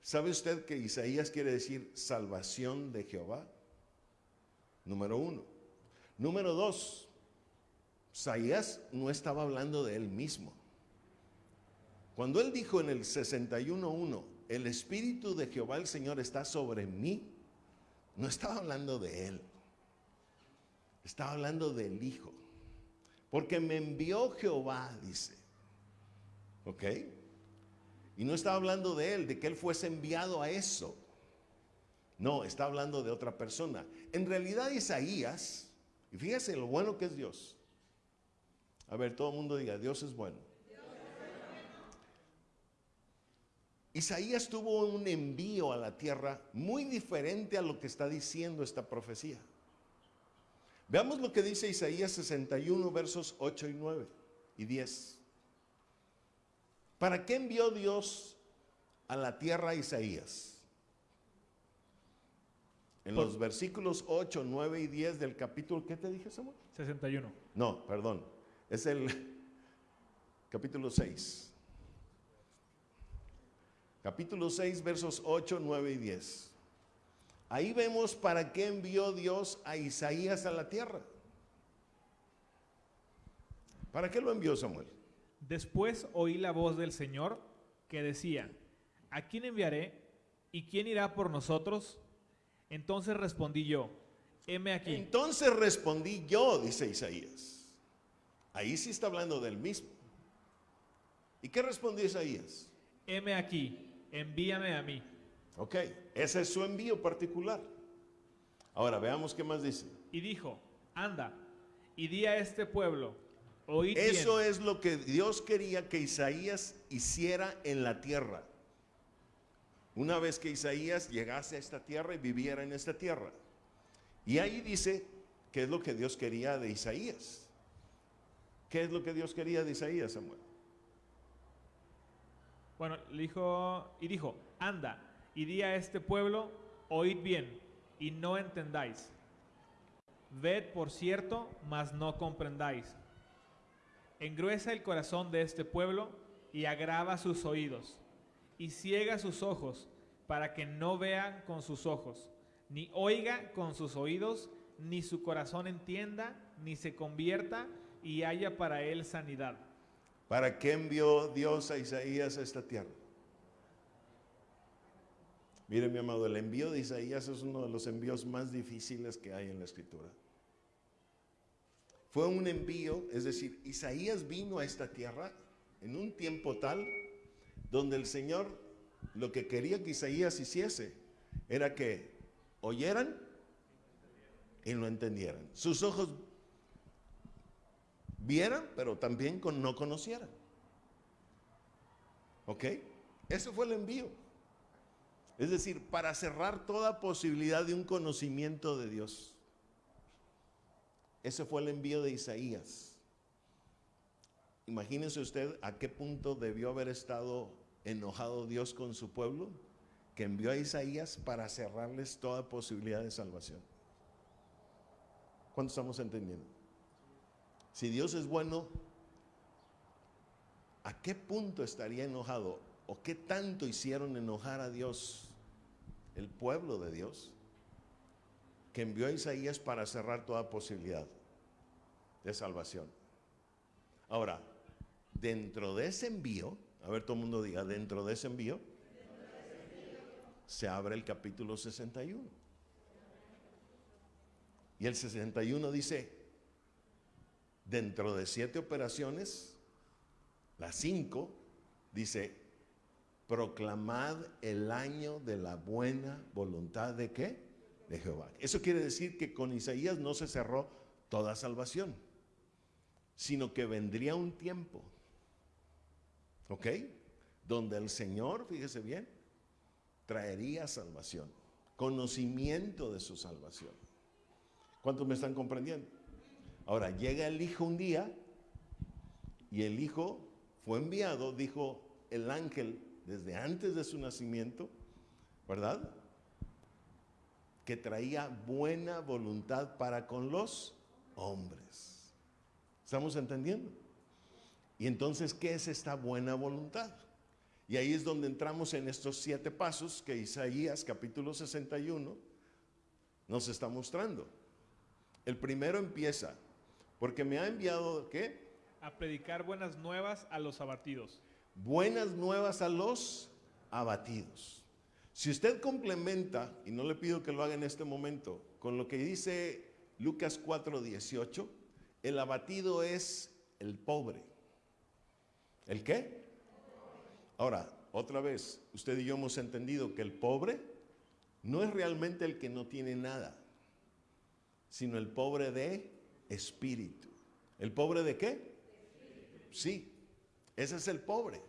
¿Sabe usted que Isaías quiere decir salvación de Jehová? Número uno. Número dos, Isaías no estaba hablando de él mismo. Cuando él dijo en el 61.1, el Espíritu de Jehová el Señor está sobre mí, no estaba hablando de él, estaba hablando del Hijo. Porque me envió Jehová, dice. ¿Ok? Y no estaba hablando de él, de que él fuese enviado a eso. No, está hablando de otra persona. En realidad Isaías, y fíjese lo bueno que es Dios. A ver, todo el mundo diga, Dios es bueno. Isaías tuvo un envío a la tierra muy diferente a lo que está diciendo esta profecía. Veamos lo que dice Isaías 61, versos 8 y 9 y 10. ¿Para qué envió Dios a la tierra a Isaías? En los versículos 8, 9 y 10 del capítulo, ¿qué te dije, Samuel? 61. No, perdón. Es el *laughs* capítulo 6 capítulo 6, versos 8, 9 y 10. Ahí vemos para qué envió Dios a Isaías a la tierra. ¿Para qué lo envió Samuel? Después oí la voz del Señor que decía, ¿a quién enviaré y quién irá por nosotros? Entonces respondí yo, heme aquí. Entonces respondí yo, dice Isaías. Ahí sí está hablando del mismo. ¿Y qué respondió Isaías? Heme aquí, envíame a mí. Ok, ese es su envío particular. Ahora veamos qué más dice. Y dijo, anda y di a este pueblo, oíd Eso es lo que Dios quería que Isaías hiciera en la tierra. una vez que Isaías llegase a esta tierra y viviera en esta tierra. Y ahí dice qué es lo que Dios quería de Isaías. ¿Qué es lo que Dios quería de Isaías, Samuel? Bueno, le dijo, y dijo, anda, y di a este pueblo, oíd bien, y no entendáis. Ved, por cierto, mas no comprendáis. Engruesa el corazón de este pueblo y agrava sus oídos, y ciega sus ojos, para que no vean con sus ojos, ni oiga con sus oídos, ni su corazón entienda, ni se convierta y haya para él sanidad. ¿Para qué envió Dios a Isaías a esta tierra? Mire, mi amado, el envío de Isaías es uno de los envíos más difíciles que hay en la escritura. Fue un envío, es decir, Isaías vino a esta tierra en un tiempo tal donde el Señor lo que quería que Isaías hiciese era que oyeran y lo entendieran. Sus ojos vieran, pero también no conocieran. ¿Ok? Ese fue el envío. Es decir, para cerrar toda posibilidad de un conocimiento de Dios. Ese fue el envío de Isaías. Imagínense usted a qué punto debió haber estado enojado Dios con su pueblo, que envió a Isaías para cerrarles toda posibilidad de salvación. ¿Cuánto estamos entendiendo? Si Dios es bueno, ¿a qué punto estaría enojado? ¿O qué tanto hicieron enojar a Dios, el pueblo de Dios, que envió a Isaías para cerrar toda posibilidad de salvación? Ahora, dentro de ese envío, a ver todo el mundo diga, dentro de ese envío, se abre el capítulo 61. Y el 61 dice, dentro de siete operaciones, las cinco, dice, proclamad el año de la buena voluntad de qué? De Jehová. Eso quiere decir que con Isaías no se cerró toda salvación, sino que vendría un tiempo, ¿ok? Donde el Señor, fíjese bien, traería salvación, conocimiento de su salvación. ¿Cuántos me están comprendiendo? Ahora, llega el hijo un día y el hijo fue enviado, dijo el ángel desde antes de su nacimiento, ¿verdad? Que traía buena voluntad para con los hombres. ¿Estamos entendiendo? Y entonces, ¿qué es esta buena voluntad? Y ahí es donde entramos en estos siete pasos que Isaías capítulo 61 nos está mostrando. El primero empieza, porque me ha enviado, ¿qué? A predicar buenas nuevas a los abatidos. Buenas nuevas a los abatidos. Si usted complementa, y no le pido que lo haga en este momento, con lo que dice Lucas 4:18, el abatido es el pobre. ¿El qué? Ahora, otra vez, usted y yo hemos entendido que el pobre no es realmente el que no tiene nada, sino el pobre de espíritu. ¿El pobre de qué? Sí, ese es el pobre.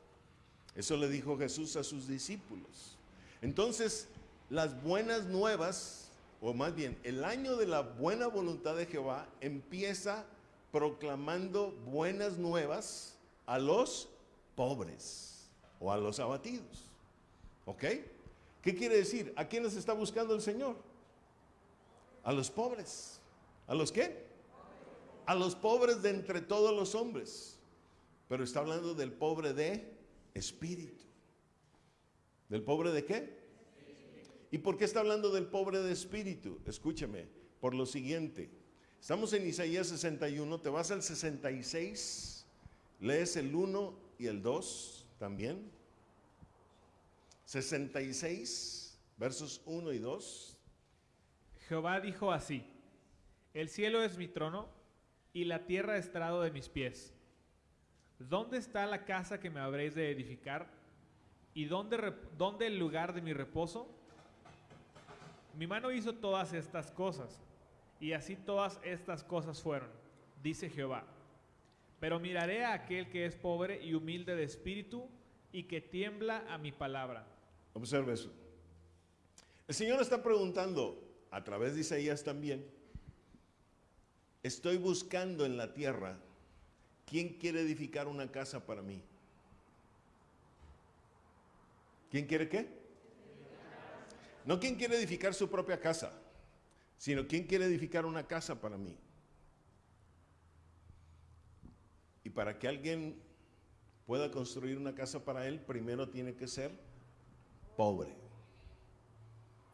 Eso le dijo Jesús a sus discípulos. Entonces, las buenas nuevas, o más bien, el año de la buena voluntad de Jehová empieza proclamando buenas nuevas a los pobres o a los abatidos. ¿Ok? ¿Qué quiere decir? ¿A quiénes está buscando el Señor? A los pobres. ¿A los qué? a los pobres de entre todos los hombres, pero está hablando del pobre de espíritu. ¿Del pobre de qué? ¿Y por qué está hablando del pobre de espíritu? Escúcheme, por lo siguiente. Estamos en Isaías 61, te vas al 66, lees el 1 y el 2 también. 66, versos 1 y 2. Jehová dijo así, el cielo es mi trono y la tierra estrado de mis pies. ¿Dónde está la casa que me habréis de edificar? ¿Y dónde, dónde el lugar de mi reposo? Mi mano hizo todas estas cosas, y así todas estas cosas fueron, dice Jehová. Pero miraré a aquel que es pobre y humilde de espíritu, y que tiembla a mi palabra. Observe eso. El Señor está preguntando, a través de Isaías también, estoy buscando en la tierra, ¿quién quiere edificar una casa para mí? ¿Quién quiere qué? No quién quiere edificar su propia casa, sino quién quiere edificar una casa para mí. Y para que alguien pueda construir una casa para él, primero tiene que ser pobre.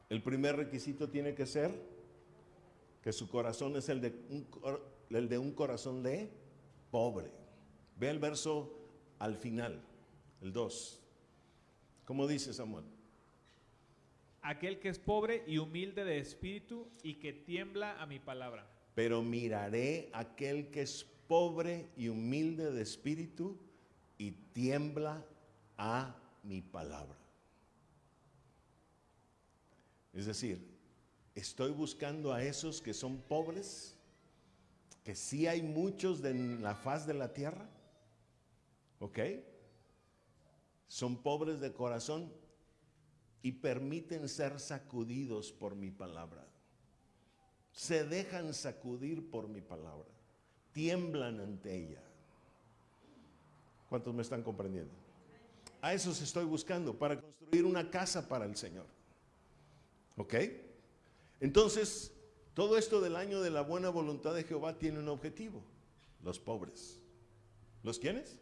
El primer requisito tiene que ser que su corazón es el de un, el de un corazón de pobre. Ve el verso al final, el 2. ¿Cómo dice Samuel? Aquel que es pobre y humilde de espíritu y que tiembla a mi palabra. Pero miraré aquel que es pobre y humilde de espíritu y tiembla a mi palabra. Es decir, estoy buscando a esos que son pobres, que sí hay muchos en la faz de la tierra, ¿ok? Son pobres de corazón y permiten ser sacudidos por mi palabra. Se dejan sacudir por mi palabra, tiemblan ante ella. ¿Cuántos me están comprendiendo? A esos estoy buscando para construir una casa para el Señor. ¿Ok? Entonces, todo esto del año de la buena voluntad de Jehová tiene un objetivo. Los pobres. ¿Los quiénes?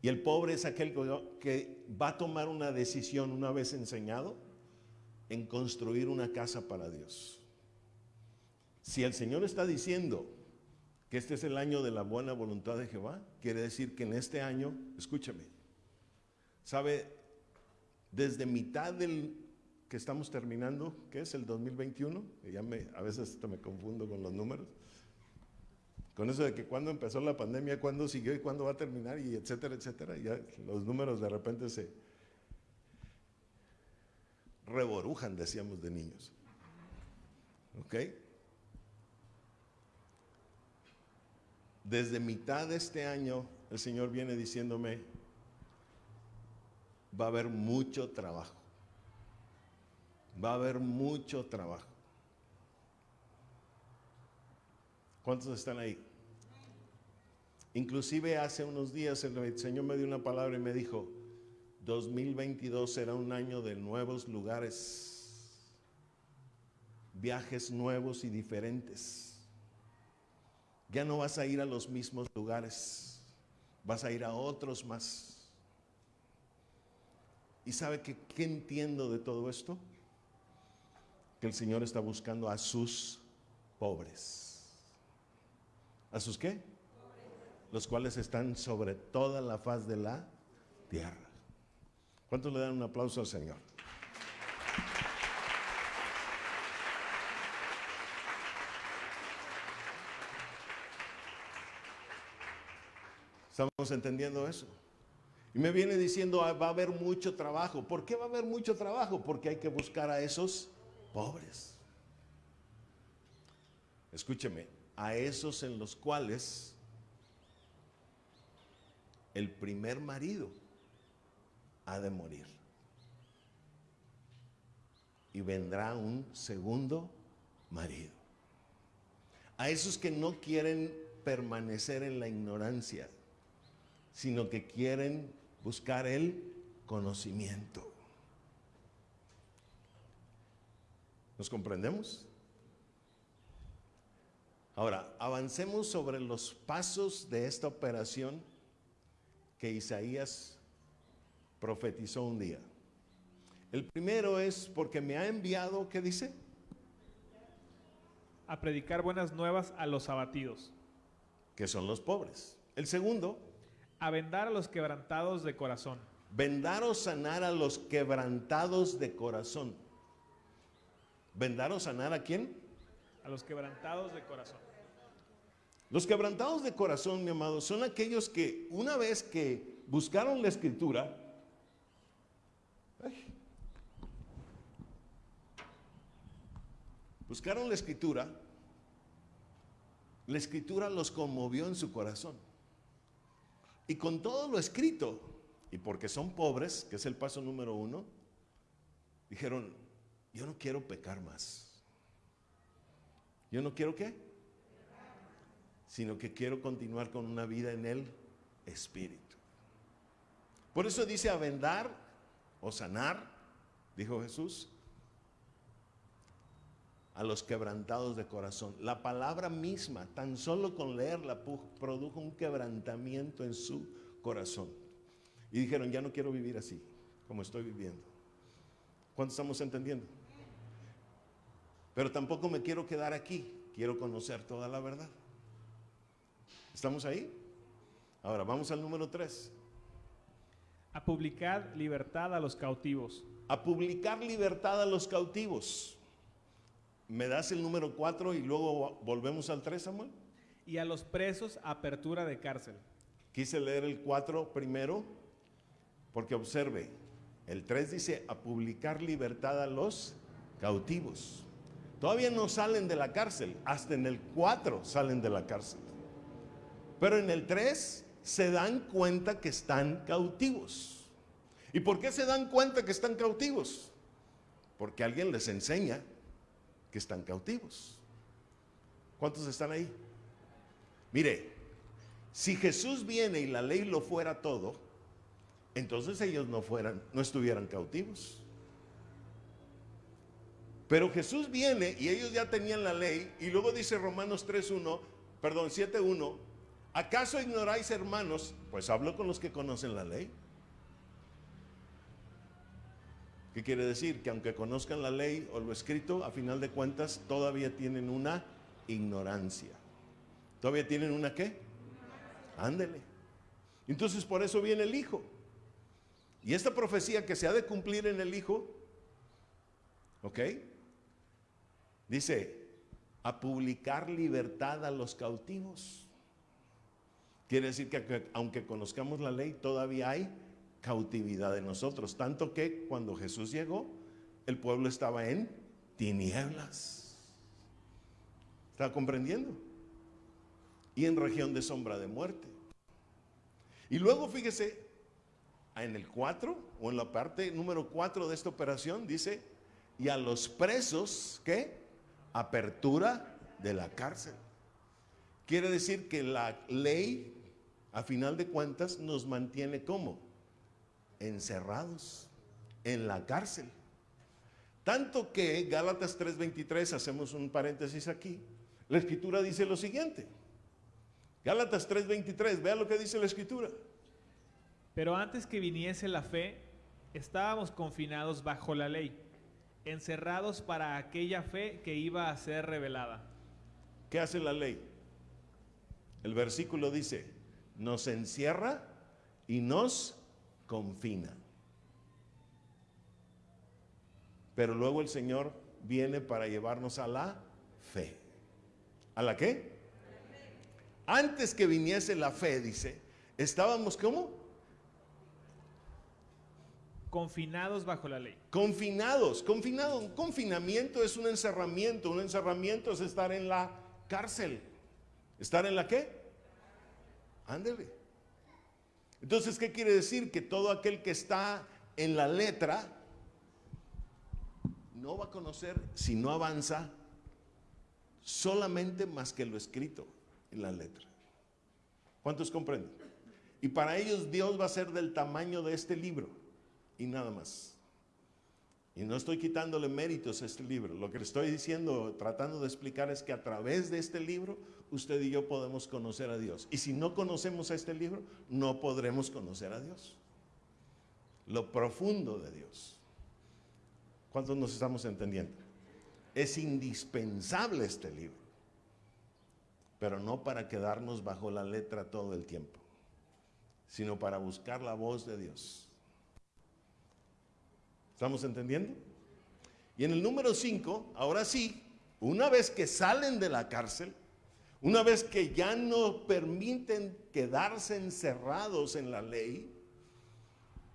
Y el pobre es aquel que va a tomar una decisión una vez enseñado en construir una casa para Dios. Si el Señor está diciendo que este es el año de la buena voluntad de Jehová, quiere decir que en este año, escúchame, sabe, desde mitad del que estamos terminando, que es el 2021, ya me, a veces me confundo con los números, con eso de que cuando empezó la pandemia, cuándo siguió y cuándo va a terminar, y etcétera, etcétera, ya los números de repente se reborujan, decíamos de niños. ¿Ok? Desde mitad de este año, el Señor viene diciéndome, va a haber mucho trabajo va a haber mucho trabajo. ¿Cuántos están ahí? Inclusive hace unos días el Señor me dio una palabra y me dijo, 2022 será un año de nuevos lugares, viajes nuevos y diferentes. Ya no vas a ir a los mismos lugares, vas a ir a otros más. ¿Y sabe que, qué entiendo de todo esto? Que el Señor está buscando a sus pobres. ¿A sus qué? Los cuales están sobre toda la faz de la tierra. ¿Cuántos le dan un aplauso al Señor? ¿Estamos entendiendo eso? Y me viene diciendo, ah, va a haber mucho trabajo. ¿Por qué va a haber mucho trabajo? Porque hay que buscar a esos pobres. Escúcheme, a esos en los cuales el primer marido ha de morir. Y vendrá un segundo marido. A esos que no quieren permanecer en la ignorancia, sino que quieren buscar el conocimiento. ¿Nos comprendemos? Ahora, avancemos sobre los pasos de esta operación que Isaías profetizó un día. El primero es porque me ha enviado, ¿qué dice? A predicar buenas nuevas a los abatidos. Que son los pobres. El segundo. A vendar a los quebrantados de corazón. Vendar o sanar a los quebrantados de corazón. ¿Vendar o sanar a quién? A los quebrantados de corazón. Los quebrantados de corazón, mi amado, son aquellos que una vez que buscaron la escritura, buscaron la escritura, la escritura los conmovió en su corazón. Y con todo lo escrito, y porque son pobres, que es el paso número uno, dijeron, yo no quiero pecar más. Yo no quiero qué? Sino que quiero continuar con una vida en el Espíritu. Por eso dice a vendar o sanar, dijo Jesús, a los quebrantados de corazón. La palabra misma, tan solo con leerla, produjo un quebrantamiento en su corazón. Y dijeron, ya no quiero vivir así, como estoy viviendo. ¿Cuánto estamos entendiendo? Pero tampoco me quiero quedar aquí, quiero conocer toda la verdad. ¿Estamos ahí? Ahora, vamos al número 3. A publicar libertad a los cautivos. A publicar libertad a los cautivos. ¿Me das el número 4 y luego volvemos al 3, Samuel? Y a los presos, apertura de cárcel. Quise leer el 4 primero, porque observe, el 3 dice a publicar libertad a los cautivos. Todavía no salen de la cárcel, hasta en el 4 salen de la cárcel. Pero en el 3 se dan cuenta que están cautivos. ¿Y por qué se dan cuenta que están cautivos? Porque alguien les enseña que están cautivos. ¿Cuántos están ahí? Mire, si Jesús viene y la ley lo fuera todo, entonces ellos no fueran, no estuvieran cautivos. Pero Jesús viene y ellos ya tenían la ley y luego dice Romanos 3:1, perdón, 7:1, ¿acaso ignoráis, hermanos? Pues hablo con los que conocen la ley. ¿Qué quiere decir? Que aunque conozcan la ley o lo escrito, a final de cuentas todavía tienen una ignorancia. ¿Todavía tienen una qué? Ándele. Entonces por eso viene el Hijo. Y esta profecía que se ha de cumplir en el Hijo, ¿ok? Dice, a publicar libertad a los cautivos. Quiere decir que aunque conozcamos la ley, todavía hay cautividad de nosotros. Tanto que cuando Jesús llegó, el pueblo estaba en tinieblas. ¿Está comprendiendo? Y en región de sombra de muerte. Y luego fíjese, en el 4 o en la parte número 4 de esta operación dice, y a los presos, ¿qué? Apertura de la cárcel. Quiere decir que la ley, a final de cuentas, nos mantiene como encerrados en la cárcel. Tanto que Gálatas 3:23, hacemos un paréntesis aquí, la escritura dice lo siguiente. Gálatas 3:23, vea lo que dice la escritura. Pero antes que viniese la fe, estábamos confinados bajo la ley, encerrados para aquella fe que iba a ser revelada. ¿Qué hace la ley? El versículo dice, nos encierra y nos confina. Pero luego el Señor viene para llevarnos a la fe. ¿A la qué? Antes que viniese la fe, dice, estábamos como confinados bajo la ley. Confinados, confinado, un confinamiento es un encerramiento, un encerramiento es estar en la cárcel. ¿Estar en la qué? Ándele. Entonces, ¿qué quiere decir? Que todo aquel que está en la letra no va a conocer si no avanza solamente más que lo escrito en la letra. ¿Cuántos comprenden? Y para ellos Dios va a ser del tamaño de este libro y nada más. Y no estoy quitándole méritos a este libro. Lo que estoy diciendo, tratando de explicar es que a través de este libro usted y yo podemos conocer a Dios. Y si no conocemos a este libro, no podremos conocer a Dios. Lo profundo de Dios. ¿Cuántos nos estamos entendiendo? Es indispensable este libro, pero no para quedarnos bajo la letra todo el tiempo, sino para buscar la voz de Dios. ¿Estamos entendiendo? Y en el número 5, ahora sí, una vez que salen de la cárcel, una vez que ya no permiten quedarse encerrados en la ley,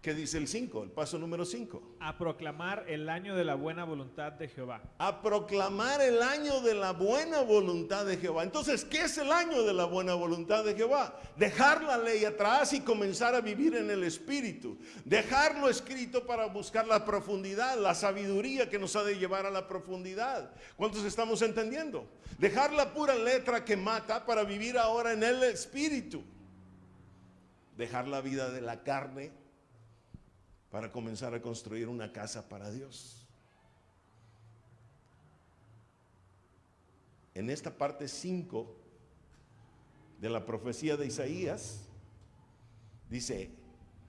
¿Qué dice el 5? El paso número 5. A proclamar el año de la buena voluntad de Jehová. A proclamar el año de la buena voluntad de Jehová. Entonces, ¿qué es el año de la buena voluntad de Jehová? Dejar la ley atrás y comenzar a vivir en el Espíritu. Dejarlo escrito para buscar la profundidad, la sabiduría que nos ha de llevar a la profundidad. ¿Cuántos estamos entendiendo? Dejar la pura letra que mata para vivir ahora en el Espíritu. Dejar la vida de la carne para comenzar a construir una casa para Dios. En esta parte 5 de la profecía de Isaías, dice,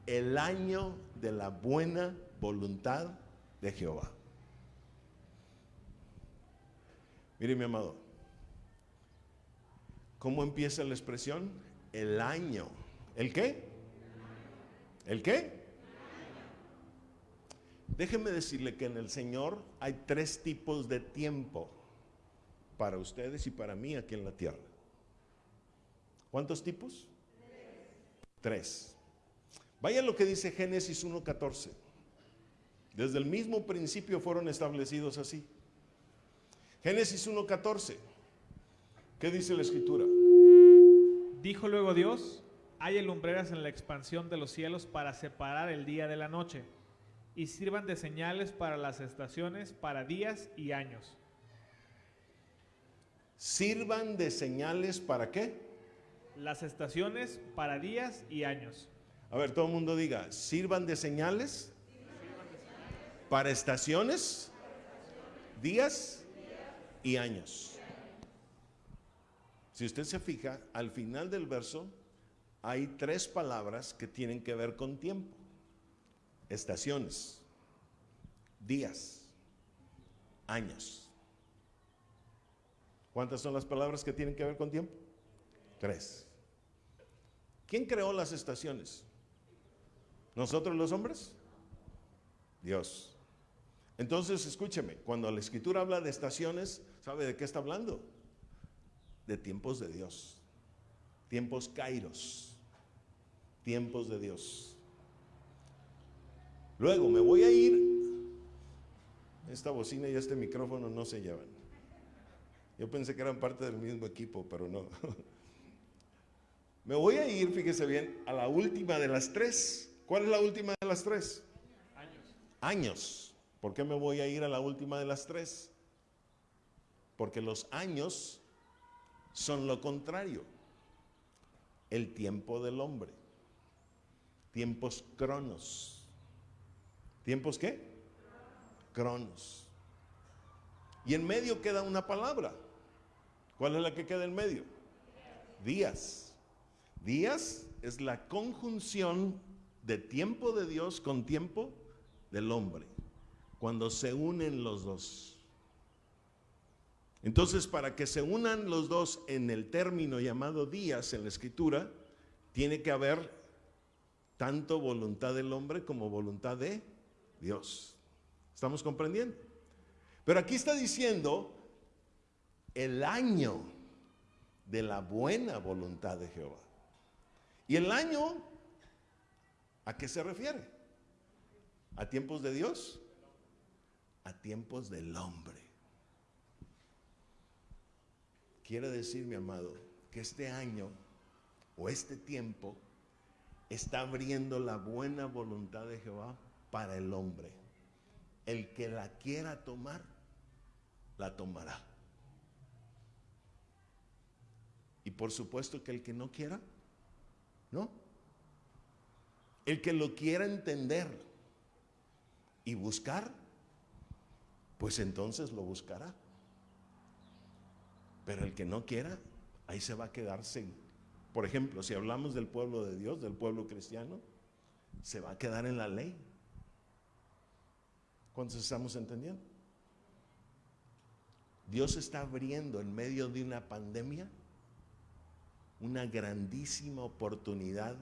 el año de la buena voluntad de Jehová. Mire mi amado, ¿cómo empieza la expresión? El año. ¿El qué? ¿El qué? Déjeme decirle que en el Señor hay tres tipos de tiempo para ustedes y para mí aquí en la tierra. ¿Cuántos tipos? Tres. Vaya lo que dice Génesis 1.14. Desde el mismo principio fueron establecidos así. Génesis 1.14. ¿Qué dice la escritura? Dijo luego Dios, hay lumbreras en la expansión de los cielos para separar el día de la noche y sirvan de señales para las estaciones, para días y años. Sirvan de señales para qué? Las estaciones para días y años. A ver, todo el mundo diga, sirvan de señales para estaciones, días y años. Si usted se fija, al final del verso hay tres palabras que tienen que ver con tiempo estaciones, días, años. ¿Cuántas son las palabras que tienen que ver con tiempo? Tres. ¿Quién creó las estaciones? ¿Nosotros los hombres? Dios. Entonces, escúcheme, cuando la escritura habla de estaciones, ¿sabe de qué está hablando? De tiempos de Dios. Tiempos kairos. Tiempos de Dios. Luego me voy a ir. Esta bocina y este micrófono no se llevan. Yo pensé que eran parte del mismo equipo, pero no. *laughs* Me voy a ir, fíjese bien, a la última de las tres. ¿Cuál es la última de las tres? Años. Años. ¿Por qué me voy a ir a la última de las tres? Porque los años son lo contrario. El tiempo del hombre. Tiempos cronos. ¿Tiempos qué? Cronos. Y en medio queda una palabra. ¿Cuál es la que queda en medio? Días. Días es la conjunción de tiempo de Dios con tiempo del hombre. Cuando se unen los dos. Entonces, para que se unan los dos en el término llamado días en la escritura, tiene que haber tanto voluntad del hombre como voluntad de Dios. ¿Estamos comprendiendo? Pero aquí está diciendo el año de la buena voluntad de Jehová. ¿Y el año a qué se refiere? ¿A tiempos de Dios? A tiempos del hombre. Quiere decir, mi amado, que este año o este tiempo está abriendo la buena voluntad de Jehová para el hombre. El que la quiera tomar, la tomará. Y por supuesto que el que no quiera, no. El que lo quiera entender y buscar, pues entonces lo buscará. Pero el que no quiera, ahí se va a quedar sin. Por ejemplo, si hablamos del pueblo de Dios, del pueblo cristiano, se va a quedar en la ley. ¿Cuántos estamos entendiendo? Dios está abriendo en medio de una pandemia una grandísima oportunidad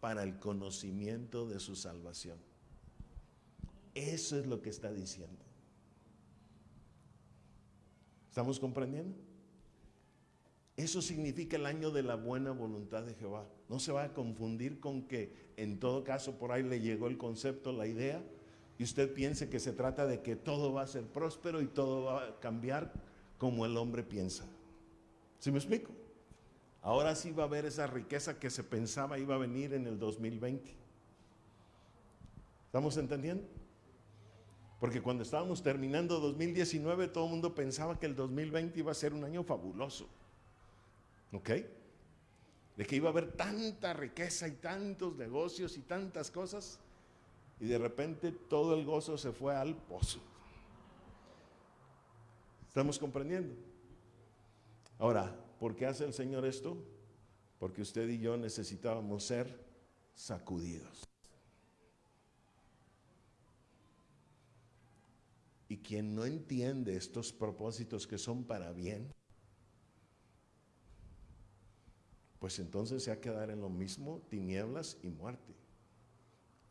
para el conocimiento de su salvación. Eso es lo que está diciendo. ¿Estamos comprendiendo? Eso significa el año de la buena voluntad de Jehová. No se va a confundir con que en todo caso por ahí le llegó el concepto, la idea, y usted piense que se trata de que todo va a ser próspero y todo va a cambiar como el hombre piensa. ¿Sí me explico? Ahora sí va a haber esa riqueza que se pensaba iba a venir en el 2020. ¿Estamos entendiendo? Porque cuando estábamos terminando 2019, todo el mundo pensaba que el 2020 iba a ser un año fabuloso. ¿Ok? De que iba a haber tanta riqueza y tantos negocios y tantas cosas. Y de repente todo el gozo se fue al pozo. ¿Estamos comprendiendo? Ahora, ¿por qué hace el Señor esto? Porque usted y yo necesitábamos ser sacudidos. Y quien no entiende estos propósitos que son para bien, pues entonces se va a quedar en lo mismo tinieblas y muerte.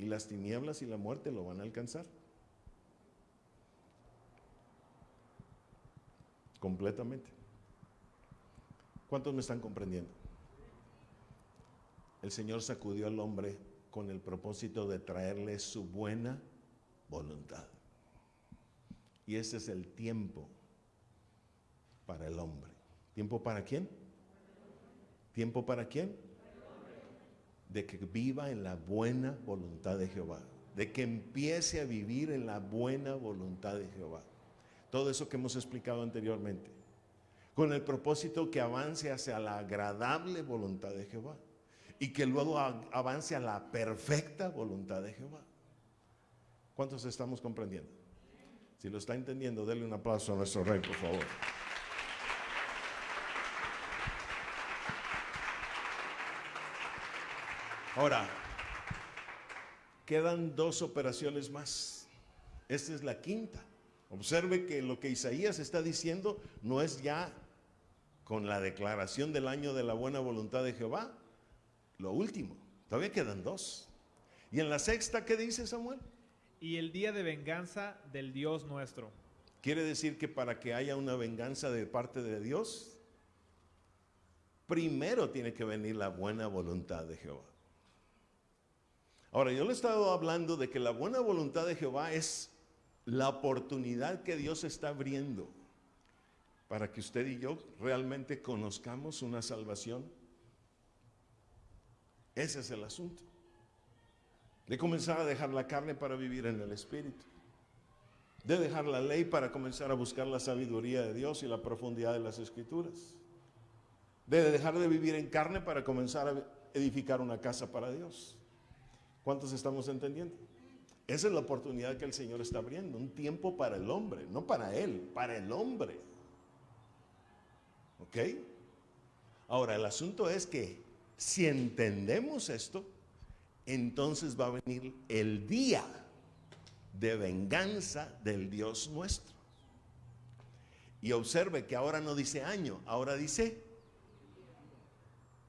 Y las tinieblas y la muerte lo van a alcanzar. Completamente. ¿Cuántos me están comprendiendo? El Señor sacudió al hombre con el propósito de traerle su buena voluntad. Y ese es el tiempo para el hombre. ¿Tiempo para quién? ¿Tiempo para quién? De que viva en la buena voluntad de Jehová. De que empiece a vivir en la buena voluntad de Jehová. Todo eso que hemos explicado anteriormente. Con el propósito que avance hacia la agradable voluntad de Jehová. Y que luego avance a la perfecta voluntad de Jehová. ¿Cuántos estamos comprendiendo? Si lo está entendiendo, denle un aplauso a nuestro rey, por favor. Ahora, quedan dos operaciones más. Esta es la quinta. Observe que lo que Isaías está diciendo no es ya con la declaración del año de la buena voluntad de Jehová, lo último. Todavía quedan dos. ¿Y en la sexta qué dice Samuel? Y el día de venganza del Dios nuestro. Quiere decir que para que haya una venganza de parte de Dios, primero tiene que venir la buena voluntad de Jehová. Ahora, yo le he estado hablando de que la buena voluntad de Jehová es la oportunidad que Dios está abriendo para que usted y yo realmente conozcamos una salvación. Ese es el asunto. De comenzar a dejar la carne para vivir en el Espíritu. De dejar la ley para comenzar a buscar la sabiduría de Dios y la profundidad de las Escrituras. De dejar de vivir en carne para comenzar a edificar una casa para Dios. ¿Cuántos estamos entendiendo? Esa es la oportunidad que el Señor está abriendo, un tiempo para el hombre, no para Él, para el hombre. ¿Ok? Ahora, el asunto es que si entendemos esto, entonces va a venir el día de venganza del Dios nuestro. Y observe que ahora no dice año, ahora dice,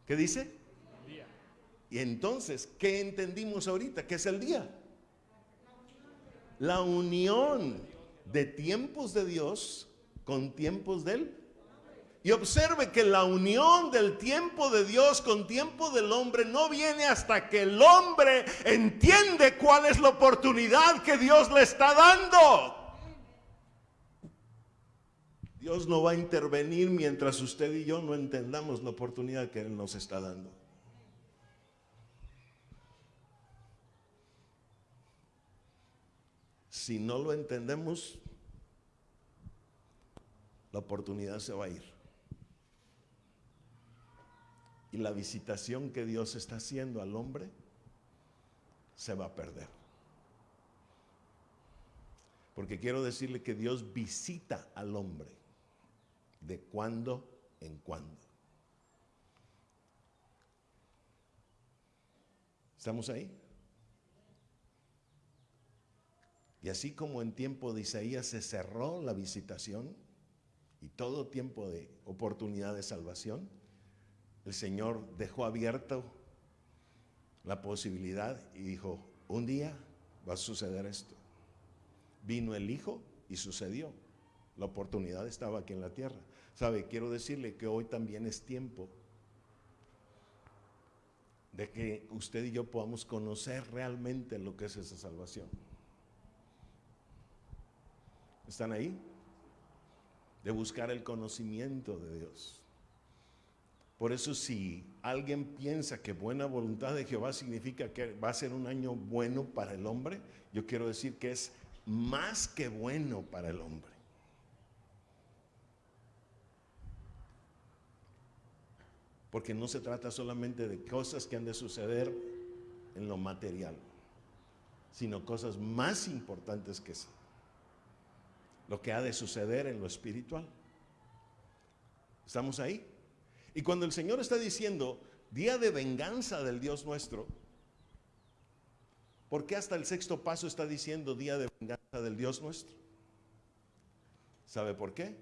¿qué dice? Y entonces, ¿qué entendimos ahorita? ¿Qué es el día? La unión de tiempos de Dios con tiempos de Él. Y observe que la unión del tiempo de Dios con tiempo del hombre no viene hasta que el hombre entiende cuál es la oportunidad que Dios le está dando. Dios no va a intervenir mientras usted y yo no entendamos la oportunidad que Él nos está dando. Si no lo entendemos, la oportunidad se va a ir. Y la visitación que Dios está haciendo al hombre se va a perder. Porque quiero decirle que Dios visita al hombre de cuando en cuando. ¿Estamos ahí? Y así como en tiempo de Isaías se cerró la visitación y todo tiempo de oportunidad de salvación, el Señor dejó abierto la posibilidad y dijo, un día va a suceder esto. Vino el Hijo y sucedió. La oportunidad estaba aquí en la tierra. Sabe, quiero decirle que hoy también es tiempo de que usted y yo podamos conocer realmente lo que es esa salvación. ¿Están ahí? De buscar el conocimiento de Dios. Por eso si alguien piensa que buena voluntad de Jehová significa que va a ser un año bueno para el hombre, yo quiero decir que es más que bueno para el hombre. Porque no se trata solamente de cosas que han de suceder en lo material, sino cosas más importantes que eso. Lo que ha de suceder en lo espiritual. ¿Estamos ahí? Y cuando el Señor está diciendo día de venganza del Dios nuestro, ¿por qué hasta el sexto paso está diciendo día de venganza del Dios nuestro? ¿Sabe por qué?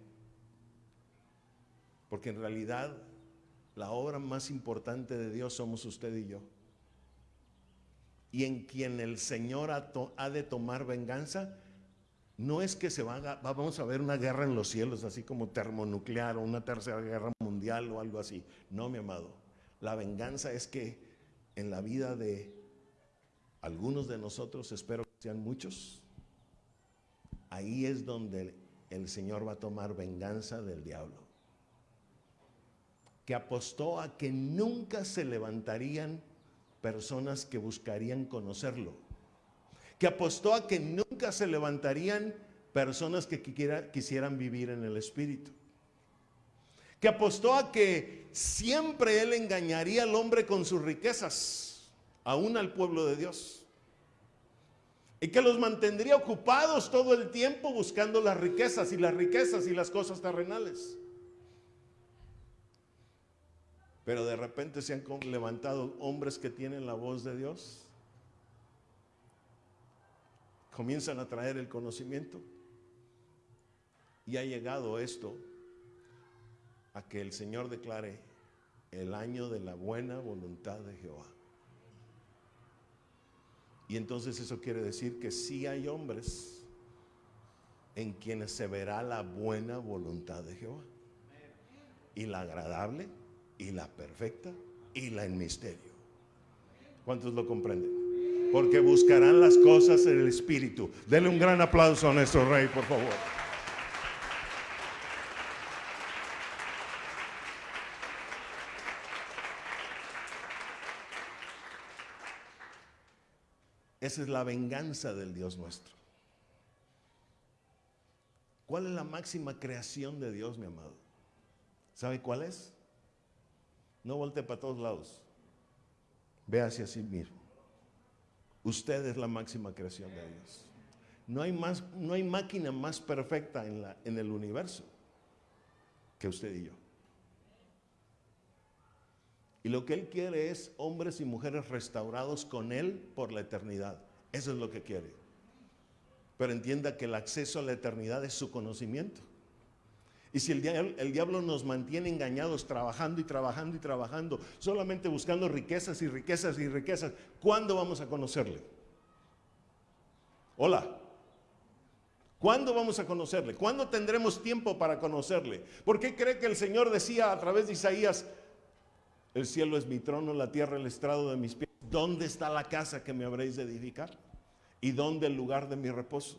Porque en realidad la obra más importante de Dios somos usted y yo. Y en quien el Señor ha, de tomar venganza, no es que se va a, vamos a ver una guerra en los cielos, así como termonuclear o una tercera guerra mundial o algo así. No, mi amado. La venganza es que en la vida de algunos de nosotros, espero que sean muchos, ahí es donde el Señor va a tomar venganza del diablo que apostó a que nunca se levantarían personas que buscarían conocerlo, que apostó a que nunca se levantarían personas que quisieran vivir en el Espíritu, que apostó a que siempre Él engañaría al hombre con sus riquezas, aún al pueblo de Dios, y que los mantendría ocupados todo el tiempo buscando las riquezas y las riquezas y las cosas terrenales. Pero de repente se han levantado hombres que tienen la voz de Dios. Comienzan a traer el conocimiento. Y ha llegado esto a que el Señor declare el año de la buena voluntad de Jehová. Y entonces eso quiere decir que sí hay hombres en quienes se verá la buena voluntad de Jehová. Y la agradable y la perfecta y la en misterio. ¿Cuántos lo comprenden? Porque buscarán las cosas en el Espíritu. Denle un gran aplauso a nuestro Rey, por favor. Esa es la venganza del Dios nuestro. ¿Cuál es la máxima creación de Dios, mi amado? ¿Sabe cuál es? No voltee para todos lados. Ve hacia sí mismo. Usted es la máxima creación de Dios. No hay, más, no hay máquina más perfecta en, la, en el universo que usted y yo. Y lo que Él quiere es hombres y mujeres restaurados con Él por la eternidad. Eso es lo que quiere. Pero entienda que el acceso a la eternidad es su conocimiento. Y si el diablo, nos mantiene engañados trabajando y trabajando y trabajando, solamente buscando riquezas y riquezas y riquezas, ¿cuándo vamos a conocerle? Hola. ¿Cuándo vamos a conocerle? ¿Cuándo tendremos tiempo para conocerle? ¿Por qué cree que el Señor decía a través de Isaías, el cielo es mi trono, la tierra el estrado de mis pies? ¿Dónde está la casa que me habréis de edificar? ¿Y dónde el lugar de mi reposo?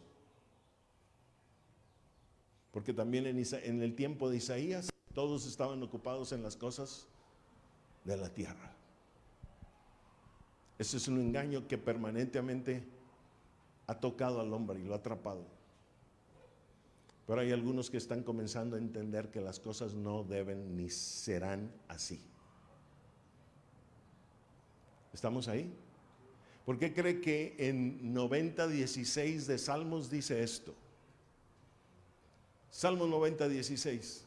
Porque también en, el tiempo de Isaías todos estaban ocupados en las cosas de la tierra. Ese es un engaño que permanentemente ha tocado al hombre y lo ha atrapado. Pero hay algunos que están comenzando a entender que las cosas no deben ni serán así. ¿Estamos ahí? ¿Por qué cree que en 90.16 de Salmos dice esto? Salmo 90, 16.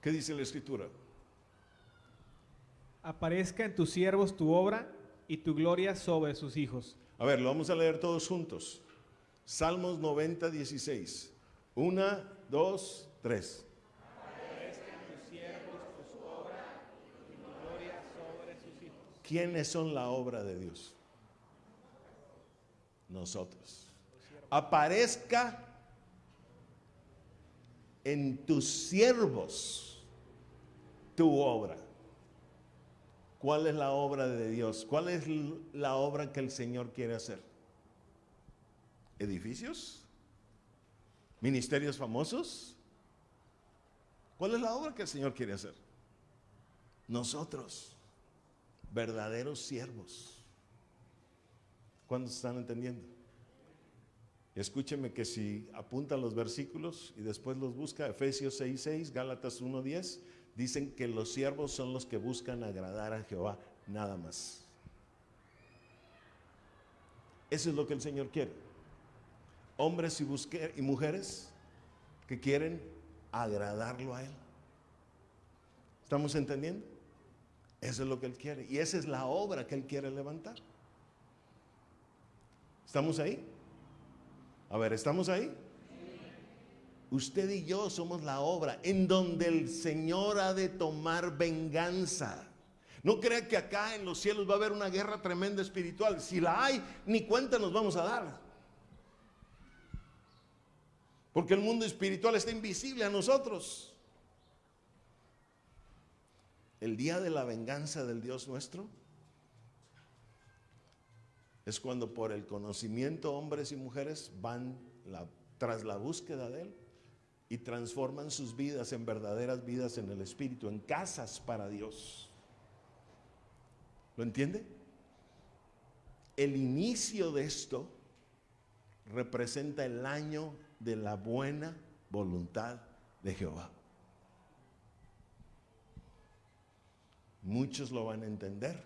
¿Qué dice la escritura? Aparezca en tus siervos tu obra y tu gloria sobre sus hijos. A ver, lo vamos a leer todos juntos. Salmos 90, 16. Una, dos, tres. Aparezca en tus siervos tu obra y tu gloria sobre sus hijos. ¿Quiénes son la obra de Dios? Nosotros. Aparezca en tus siervos tu obra. ¿Cuál es la obra de Dios? ¿Cuál es la obra que el Señor quiere hacer? ¿Edificios? ¿Ministerios famosos? ¿Cuál es la obra que el Señor quiere hacer? Nosotros, verdaderos siervos. ¿Cuántos están entendiendo? Escúcheme que si apuntan los versículos y después los busca, Efesios 6:6, Gálatas 1:10, dicen que los siervos son los que buscan agradar a Jehová, nada más. Eso es lo que el Señor quiere. Hombres y, y mujeres que quieren agradarlo a Él. ¿Estamos entendiendo? Eso es lo que Él quiere. Y esa es la obra que Él quiere levantar. ¿Estamos ahí? A ver, ¿estamos ahí? Usted y yo somos la obra en donde el Señor ha de tomar venganza. No crea que acá en los cielos va a haber una guerra tremenda espiritual. Si la hay, ni cuenta nos vamos a dar. Porque el mundo espiritual está invisible a nosotros. El día de la venganza del Dios nuestro es cuando por el conocimiento hombres y mujeres van tras la búsqueda de Él y transforman sus vidas en verdaderas vidas en el Espíritu, en casas para Dios. ¿Lo entiende? El inicio de esto representa el año de la buena voluntad de Jehová. Muchos lo van a entender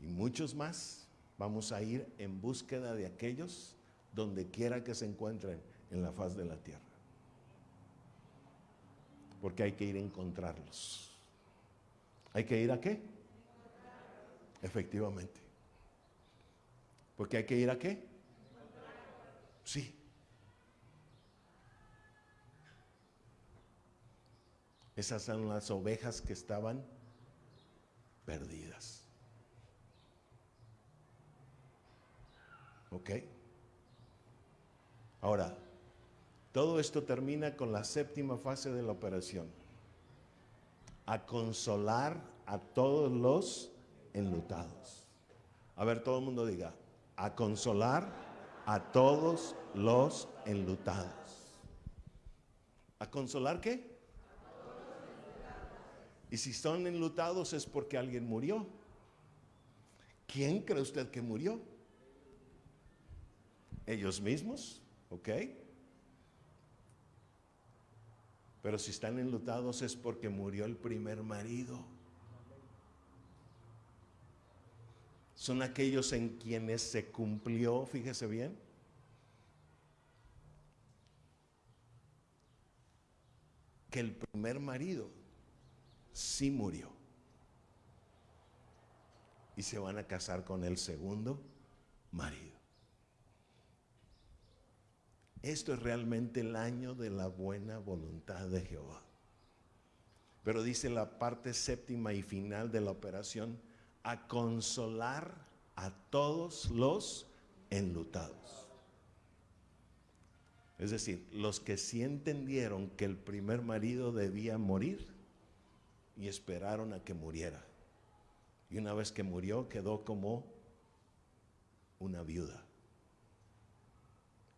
y muchos más, vamos a ir en búsqueda de aquellos donde quiera que se encuentren en la faz de la tierra. Porque hay que ir a encontrarlos. ¿Hay que ir a qué? Efectivamente. Porque hay que ir a qué? Sí. Esas son las ovejas que estaban perdidas. ¿Ok? Ahora, todo esto termina con la séptima fase de la operación. A consolar a todos los enlutados. A ver, todo el mundo diga, a consolar a todos los enlutados. ¿A consolar qué? Y si son enlutados es porque alguien murió. ¿Quién cree usted que murió? ellos mismos, ¿ok? Pero si están enlutados es porque murió el primer marido. Son aquellos en quienes se cumplió, fíjese bien, que el primer marido sí murió. Y se van a casar con el segundo marido. Esto es realmente el año de la buena voluntad de Jehová. Pero dice la parte séptima y final de la operación, a consolar a todos los enlutados. Es decir, los que sí entendieron que el primer marido debía morir y esperaron a que muriera. Y una vez que murió quedó como una viuda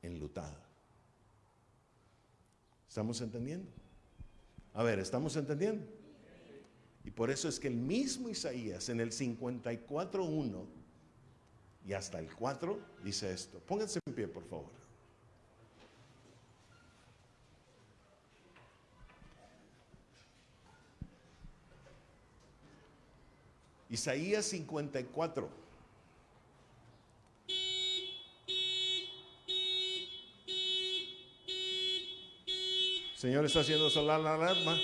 enlutada. ¿Estamos entendiendo? A ver, ¿estamos entendiendo? Y por eso es que el mismo Isaías en el 54.1 y hasta el 4 dice esto. Pónganse en pie, por favor. Isaías 54. Señor está haciendo solar la alarma.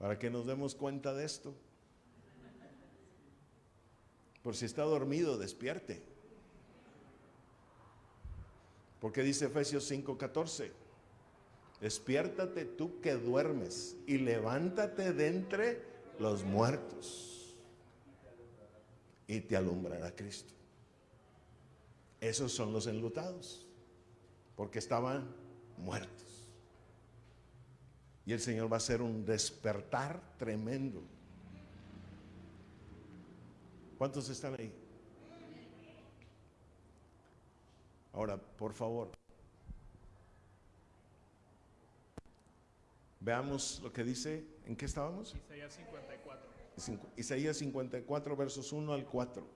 Para que nos demos cuenta de esto. Por si está dormido, despierte. Porque dice Efesios 5:14. Despiértate tú que duermes y levántate de entre los muertos y te alumbrará Cristo. Esos son los enlutados, porque estaban muertos. Y el Señor va a hacer un despertar tremendo. ¿Cuántos están ahí? Ahora, por favor, veamos lo que dice, ¿en qué estábamos? Isaías 54. Cincu- Isaías 54, versos 1 al 4.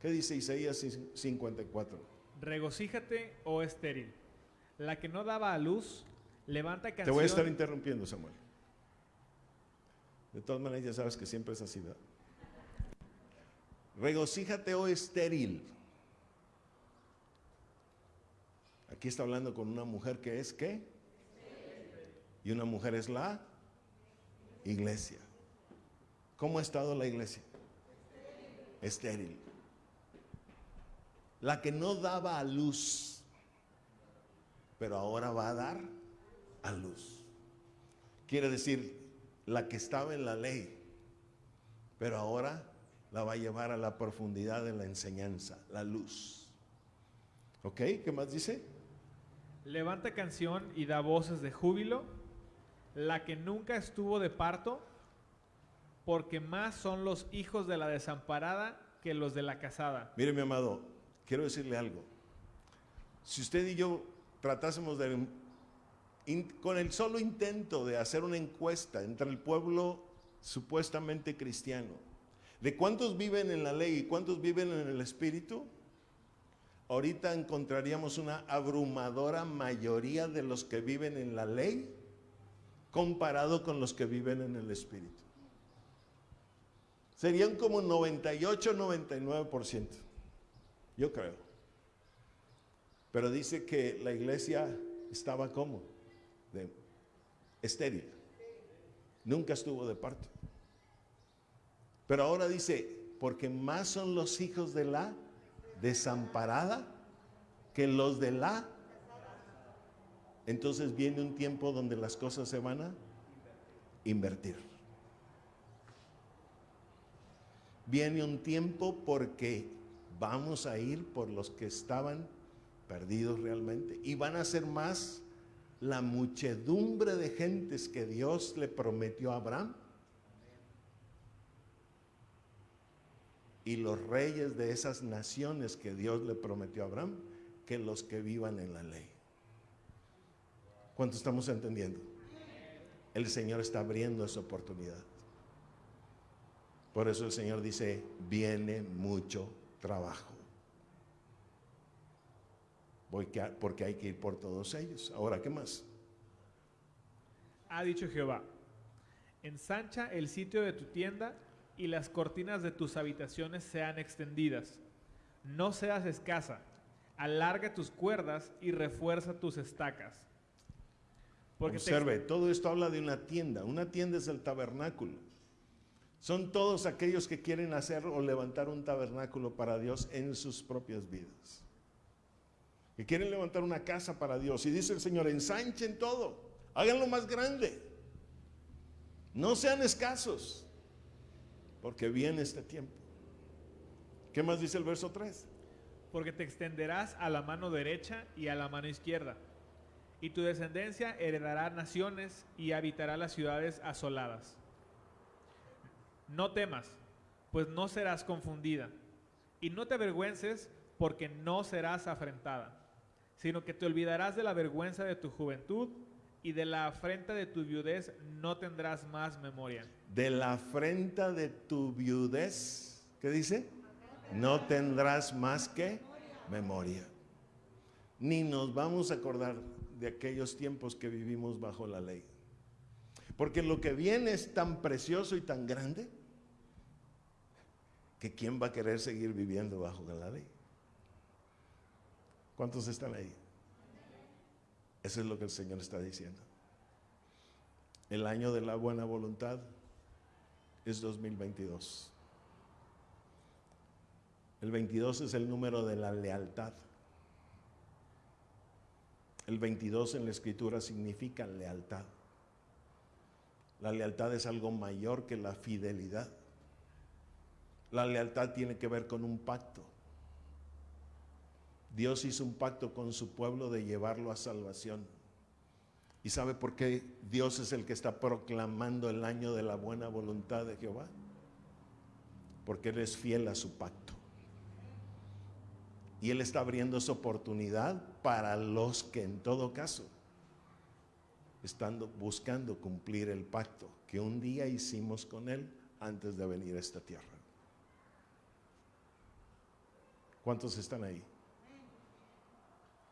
¿Qué dice Isaías 54? Regocíjate, oh estéril, la que no daba a luz, levanta canción. Te voy a estar interrumpiendo, Samuel. De todas maneras, ya sabes que siempre es así, ¿verdad? Regocíjate, oh estéril. Aquí está hablando con una mujer que es qué? Y una mujer es la iglesia. ¿Cómo ha estado la iglesia? Estéril. La que no daba a luz, pero ahora va a dar a luz. Quiere decir, la que estaba en la ley, pero ahora la va a llevar a la profundidad de la enseñanza, la luz. ¿Ok? ¿Qué más dice? Levanta canción y da voces de júbilo, la que nunca estuvo de parto, porque más son los hijos de la desamparada que los de la casada. Mire, mi amado, quiero decirle algo. Si usted y yo tratásemos de, in- con el solo intento de hacer una encuesta entre el pueblo supuestamente cristiano, de cuántos viven en la ley y cuántos viven en el espíritu, ahorita encontraríamos una abrumadora mayoría de los que viven en la ley comparado con los que viven en el espíritu. Serían como 98, 99%. Yo creo. Pero dice que la iglesia estaba como de estéril. Nunca estuvo de parto. Pero ahora dice, porque más son los hijos de la desamparada que los de la. Entonces viene un tiempo donde las cosas se van a invertir. Viene un tiempo porque vamos a ir por los que estaban perdidos realmente y van a ser más la muchedumbre de gentes que Dios le prometió a Abraham y los reyes de esas naciones que Dios le prometió a Abraham que los que vivan en la ley. ¿Cuánto estamos entendiendo? El Señor está abriendo esa oportunidad. Por eso el Señor dice, viene mucho trabajo. Porque hay que ir por todos ellos. Ahora, ¿qué más? Ha dicho Jehová, ensancha el sitio de tu tienda y las cortinas de tus habitaciones sean extendidas. No seas escasa, alarga tus cuerdas y refuerza tus estacas. Porque te Observe, todo esto habla de una tienda. Una tienda es el tabernáculo. Son todos aquellos que quieren hacer o levantar un tabernáculo para Dios en sus propias vidas. Que quieren levantar una casa para Dios. Y dice el Señor, ensanchen todo, háganlo más grande. No sean escasos, porque viene este tiempo. ¿Qué más dice el verso 3? porque te extenderás a la mano derecha y a la mano izquierda, y tu descendencia heredará naciones y habitará las ciudades asoladas. No temas, pues no serás confundida, y no te avergüences, porque no serás afrentada, sino que te olvidarás de la vergüenza de tu juventud, y de la afrenta de tu viudez no tendrás más memoria. De la afrenta de tu viudez, ¿qué dice? No tendrás más que memoria. Ni nos vamos a acordar de aquellos tiempos que vivimos bajo la ley. Porque lo que viene es tan precioso y tan grande que quién va a querer seguir viviendo bajo la ley. ¿Cuántos están ahí? Eso es lo que el Señor está diciendo. El año de la buena voluntad es 2022. El 22 es el número de la lealtad. El 22 en la escritura significa lealtad. La lealtad es algo mayor que la fidelidad. La lealtad tiene que ver con un pacto. Dios hizo un pacto con su pueblo de llevarlo a salvación. ¿Y sabe por qué Dios es el que está proclamando el año de la buena voluntad de Jehová? Porque Él es fiel a su pacto. Y Él está abriendo esa oportunidad para los que en todo caso están buscando cumplir el pacto que un día hicimos con Él antes de venir a esta tierra. ¿Cuántos están ahí?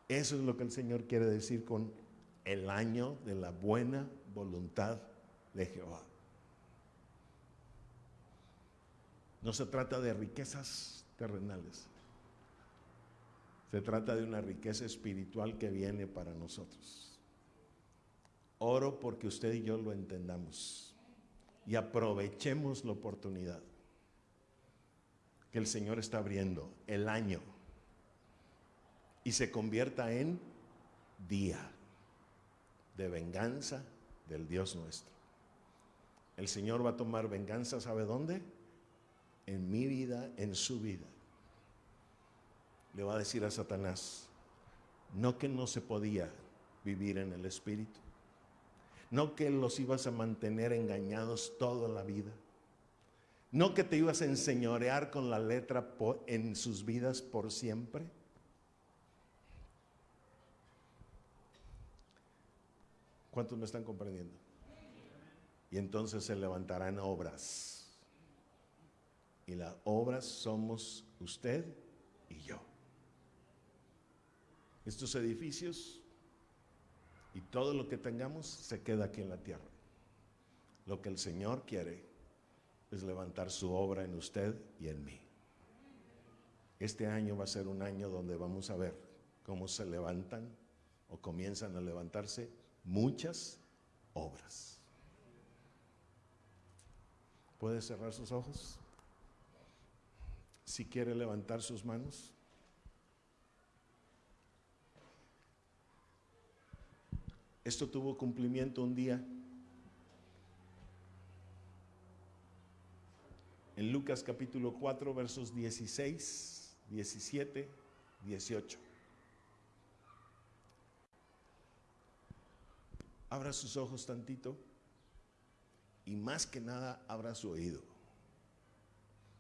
Eso es lo que el Señor quiere decir con el año de la buena voluntad de Jehová. No se trata de riquezas terrenales. Se trata de una riqueza espiritual que viene para nosotros. Oro porque usted y yo lo entendamos y aprovechemos la oportunidad que el Señor está abriendo, el año, y se convierta en día de venganza del Dios nuestro. El Señor va a tomar venganza, ¿sabe dónde? En mi vida, en su vida le va a decir a Satanás, no que no se podía vivir en el Espíritu, no que los ibas a mantener engañados toda la vida, no que te ibas a enseñorear con la letra en sus vidas por siempre. ¿Cuántos me están comprendiendo? Y entonces se levantarán obras. Y las obras somos usted y yo estos edificios y todo lo que tengamos se queda aquí en la tierra. Lo que el Señor quiere es levantar su obra en usted y en mí. Este año va a ser un año donde vamos a ver cómo se levantan o comienzan a levantarse muchas obras. ¿Puede cerrar sus ojos? Si quiere levantar sus manos. Esto tuvo cumplimiento un día. En Lucas capítulo 4, versos 16, 17, 18. Abra sus ojos tantito y más que nada abra su oído.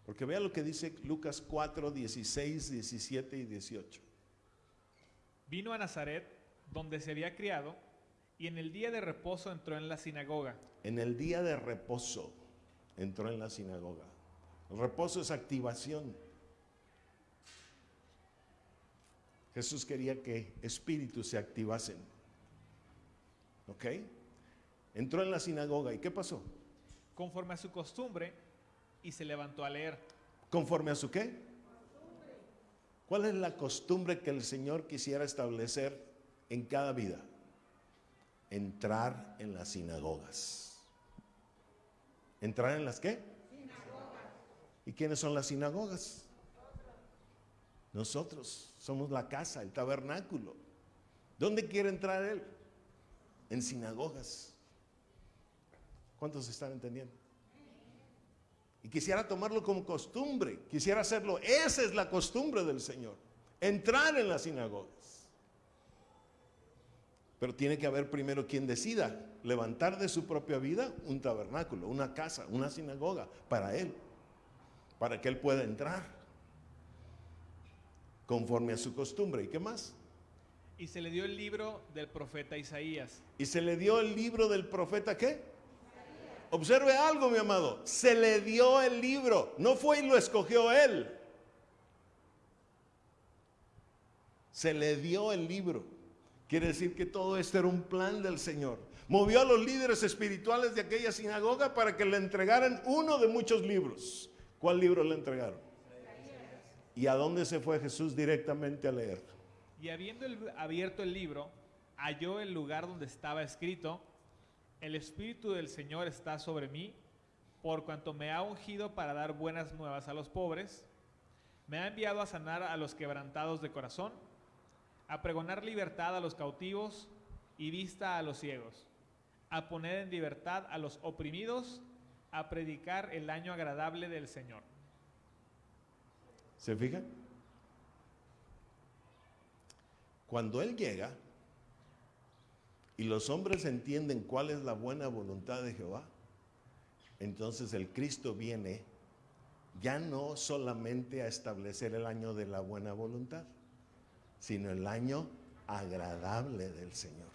Porque vea lo que dice Lucas 4, 16, 17 y 18. Vino a Nazaret, donde se había criado, y en el día de reposo entró en la sinagoga. En el día de reposo entró en la sinagoga. El reposo es activación. Jesús quería que espíritus se activasen. ¿Ok? Entró en la sinagoga y ¿qué pasó? Conforme a su costumbre y se levantó a leer. ¿Conforme a su qué? ¿Cuál es la costumbre que el Señor quisiera establecer en cada vida? entrar en las sinagogas. ¿Entrar en las qué? Sinagogas. ¿Y quiénes son las sinagogas? Nosotros somos la casa, el tabernáculo. ¿Dónde quiere entrar él? En sinagogas. ¿Cuántos están entendiendo? Y quisiera tomarlo como costumbre, quisiera hacerlo. Esa es la costumbre del Señor, entrar en las sinagogas. Pero tiene que haber primero quien decida levantar de su propia vida un tabernáculo, una casa, una sinagoga para él, para que él pueda entrar conforme a su costumbre. ¿Y qué más? Y se le dio el libro del profeta Isaías. ¿Y se le dio el libro del profeta qué? Observe algo, mi amado. Se le dio el libro. No fue y lo escogió él. Se le dio el libro. Quiere decir que todo esto era un plan del Señor. Movió a los líderes espirituales de aquella sinagoga para que le entregaran uno de muchos libros. ¿Cuál libro le entregaron? ¿Y a dónde se fue Jesús directamente a leer? Y habiendo abierto el libro, halló el lugar donde estaba escrito, el Espíritu del Señor está sobre mí, por cuanto me ha ungido para dar buenas nuevas a los pobres, me ha enviado a sanar a los quebrantados de corazón, a pregonar libertad a los cautivos y vista a los ciegos, a poner en libertad a los oprimidos, a predicar el año agradable del Señor. ¿Se fija? Cuando Él llega y los hombres entienden cuál es la buena voluntad de Jehová, entonces el Cristo viene ya no solamente a establecer el año de la buena voluntad, sino el año agradable del Señor.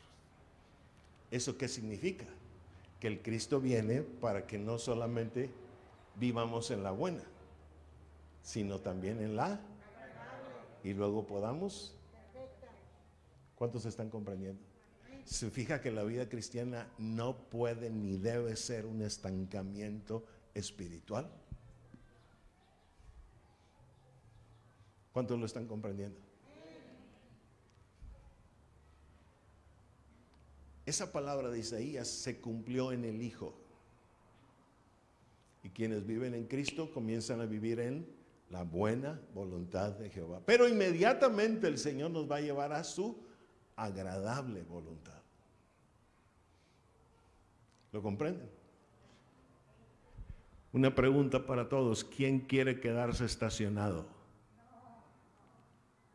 ¿Eso qué significa? Que el Cristo viene para que no solamente vivamos en la buena, sino también en la y luego podamos. ¿Cuántos están comprendiendo? Se fija que la vida cristiana no puede ni debe ser un estancamiento espiritual. ¿Cuántos lo están comprendiendo? Esa palabra de Isaías se cumplió en el Hijo. Y quienes viven en Cristo comienzan a vivir en la buena voluntad de Jehová. Pero inmediatamente el Señor nos va a llevar a su agradable voluntad. ¿Lo comprenden? Una pregunta para todos. ¿Quién quiere quedarse estacionado?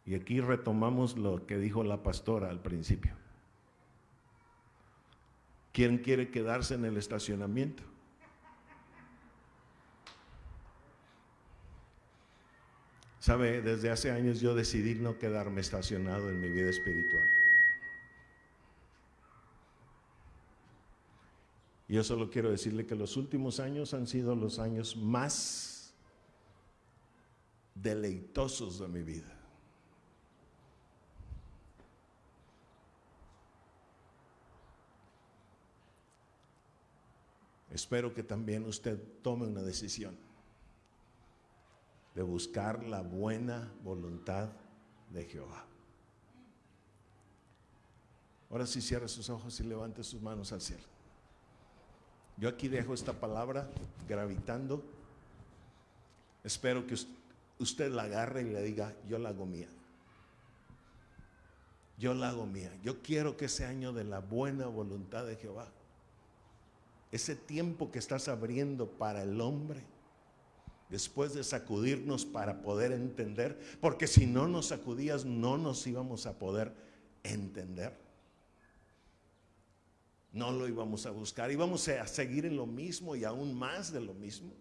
Y aquí retomamos lo que dijo la pastora al principio. ¿Quién quiere quedarse en el estacionamiento? Sabe, desde hace años yo decidí no quedarme estacionado en mi vida espiritual. Yo solo quiero decirle que los últimos años han sido los años más deleitosos de mi vida. Espero que también usted tome una decisión de buscar la buena voluntad de Jehová. Ahora sí cierre sus ojos y levante sus manos al cielo. Yo aquí dejo esta palabra gravitando. Espero que usted la agarre y le diga, yo la hago mía. Yo la hago mía. Yo quiero que ese año de la buena voluntad de Jehová ese tiempo que estás abriendo para el hombre, después de sacudirnos para poder entender, porque si no nos sacudías no nos íbamos a poder entender. No lo íbamos a buscar, íbamos a seguir en lo mismo y aún más de lo mismo.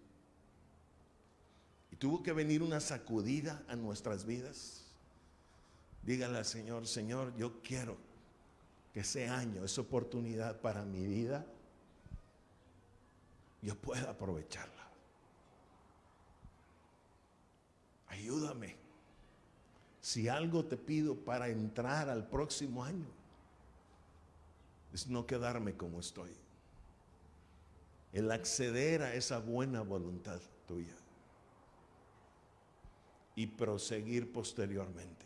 Y tuvo que venir una sacudida a nuestras vidas. Dígale al Señor, Señor, yo quiero que ese año, esa oportunidad para mi vida, yo pueda aprovecharla. Ayúdame. Si algo te pido para entrar al próximo año, es no quedarme como estoy. El acceder a esa buena voluntad tuya y proseguir posteriormente.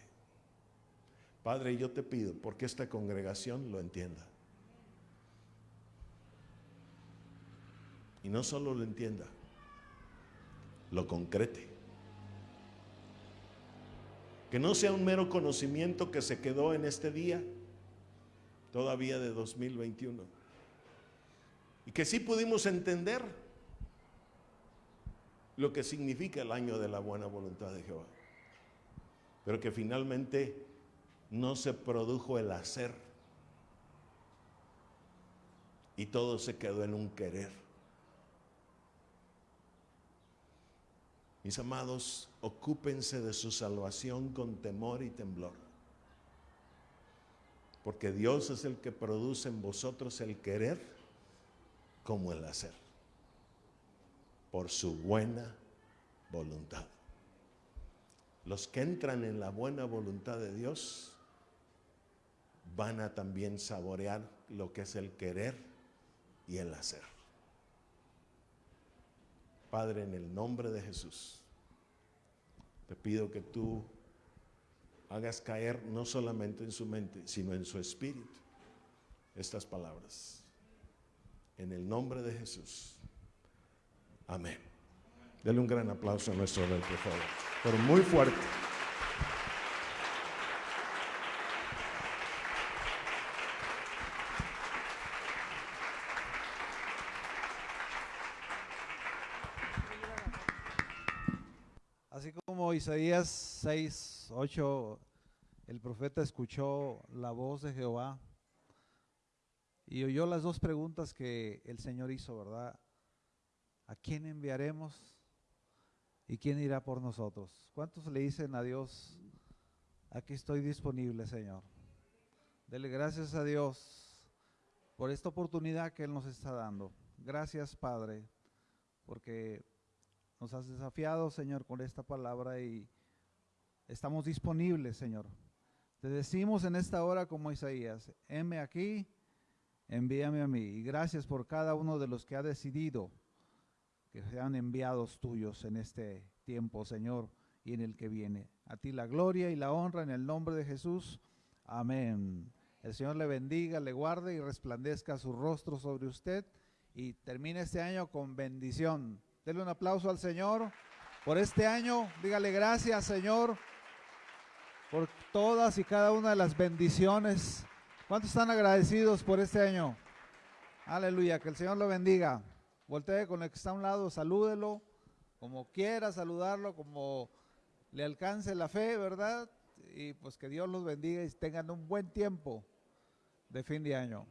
Padre, yo te pido, porque esta congregación lo entienda. Y no solo lo entienda, lo concrete. Que no sea un mero conocimiento que se quedó en este día, todavía de 2021. Y que sí pudimos entender lo que significa el año de la buena voluntad de Jehová. Pero que finalmente no se produjo el hacer. Y todo se quedó en un querer. Mis amados, ocúpense de su salvación con temor y temblor. Porque Dios es el que produce en vosotros el querer como el hacer. Por su buena voluntad. Los que entran en la buena voluntad de Dios van a también saborear lo que es el querer y el hacer. Padre, en el nombre de Jesús, te pido que tú hagas caer no solamente en su mente, sino en su espíritu estas palabras. En el nombre de Jesús. Amén. Dale un gran aplauso a nuestro rey, por favor. Pero muy fuerte. Así como Isaías 6, 8, el profeta escuchó la voz de Jehová y oyó las dos preguntas que el Señor hizo, ¿verdad? ¿A quién enviaremos? ¿Y quién irá por nosotros? ¿Cuántos le dicen a Dios, aquí estoy disponible, Señor? Dele gracias a Dios por esta oportunidad que Él nos está dando. Gracias, Padre, porque nos has desafiado, Señor, con esta palabra y estamos disponibles, Señor. Te decimos en esta hora como Isaías, heme aquí, envíame a mí. Y gracias por cada uno de los que ha decidido que sean enviados tuyos en este tiempo, Señor, y en el que viene. A ti la gloria y la honra en el nombre de Jesús. Amén. El Señor le bendiga, le guarde y resplandezca su rostro sobre usted y termine este año con bendición. Denle un aplauso al Señor por este año. Dígale gracias, Señor, por todas y cada una de las bendiciones. ¿Cuántos están agradecidos por este año? Aleluya, que el Señor lo bendiga. Voltee con el que está a un lado, salúdelo, como quiera saludarlo, como le alcance la fe, ¿verdad? Y pues que Dios los bendiga y tengan un buen tiempo de fin de año.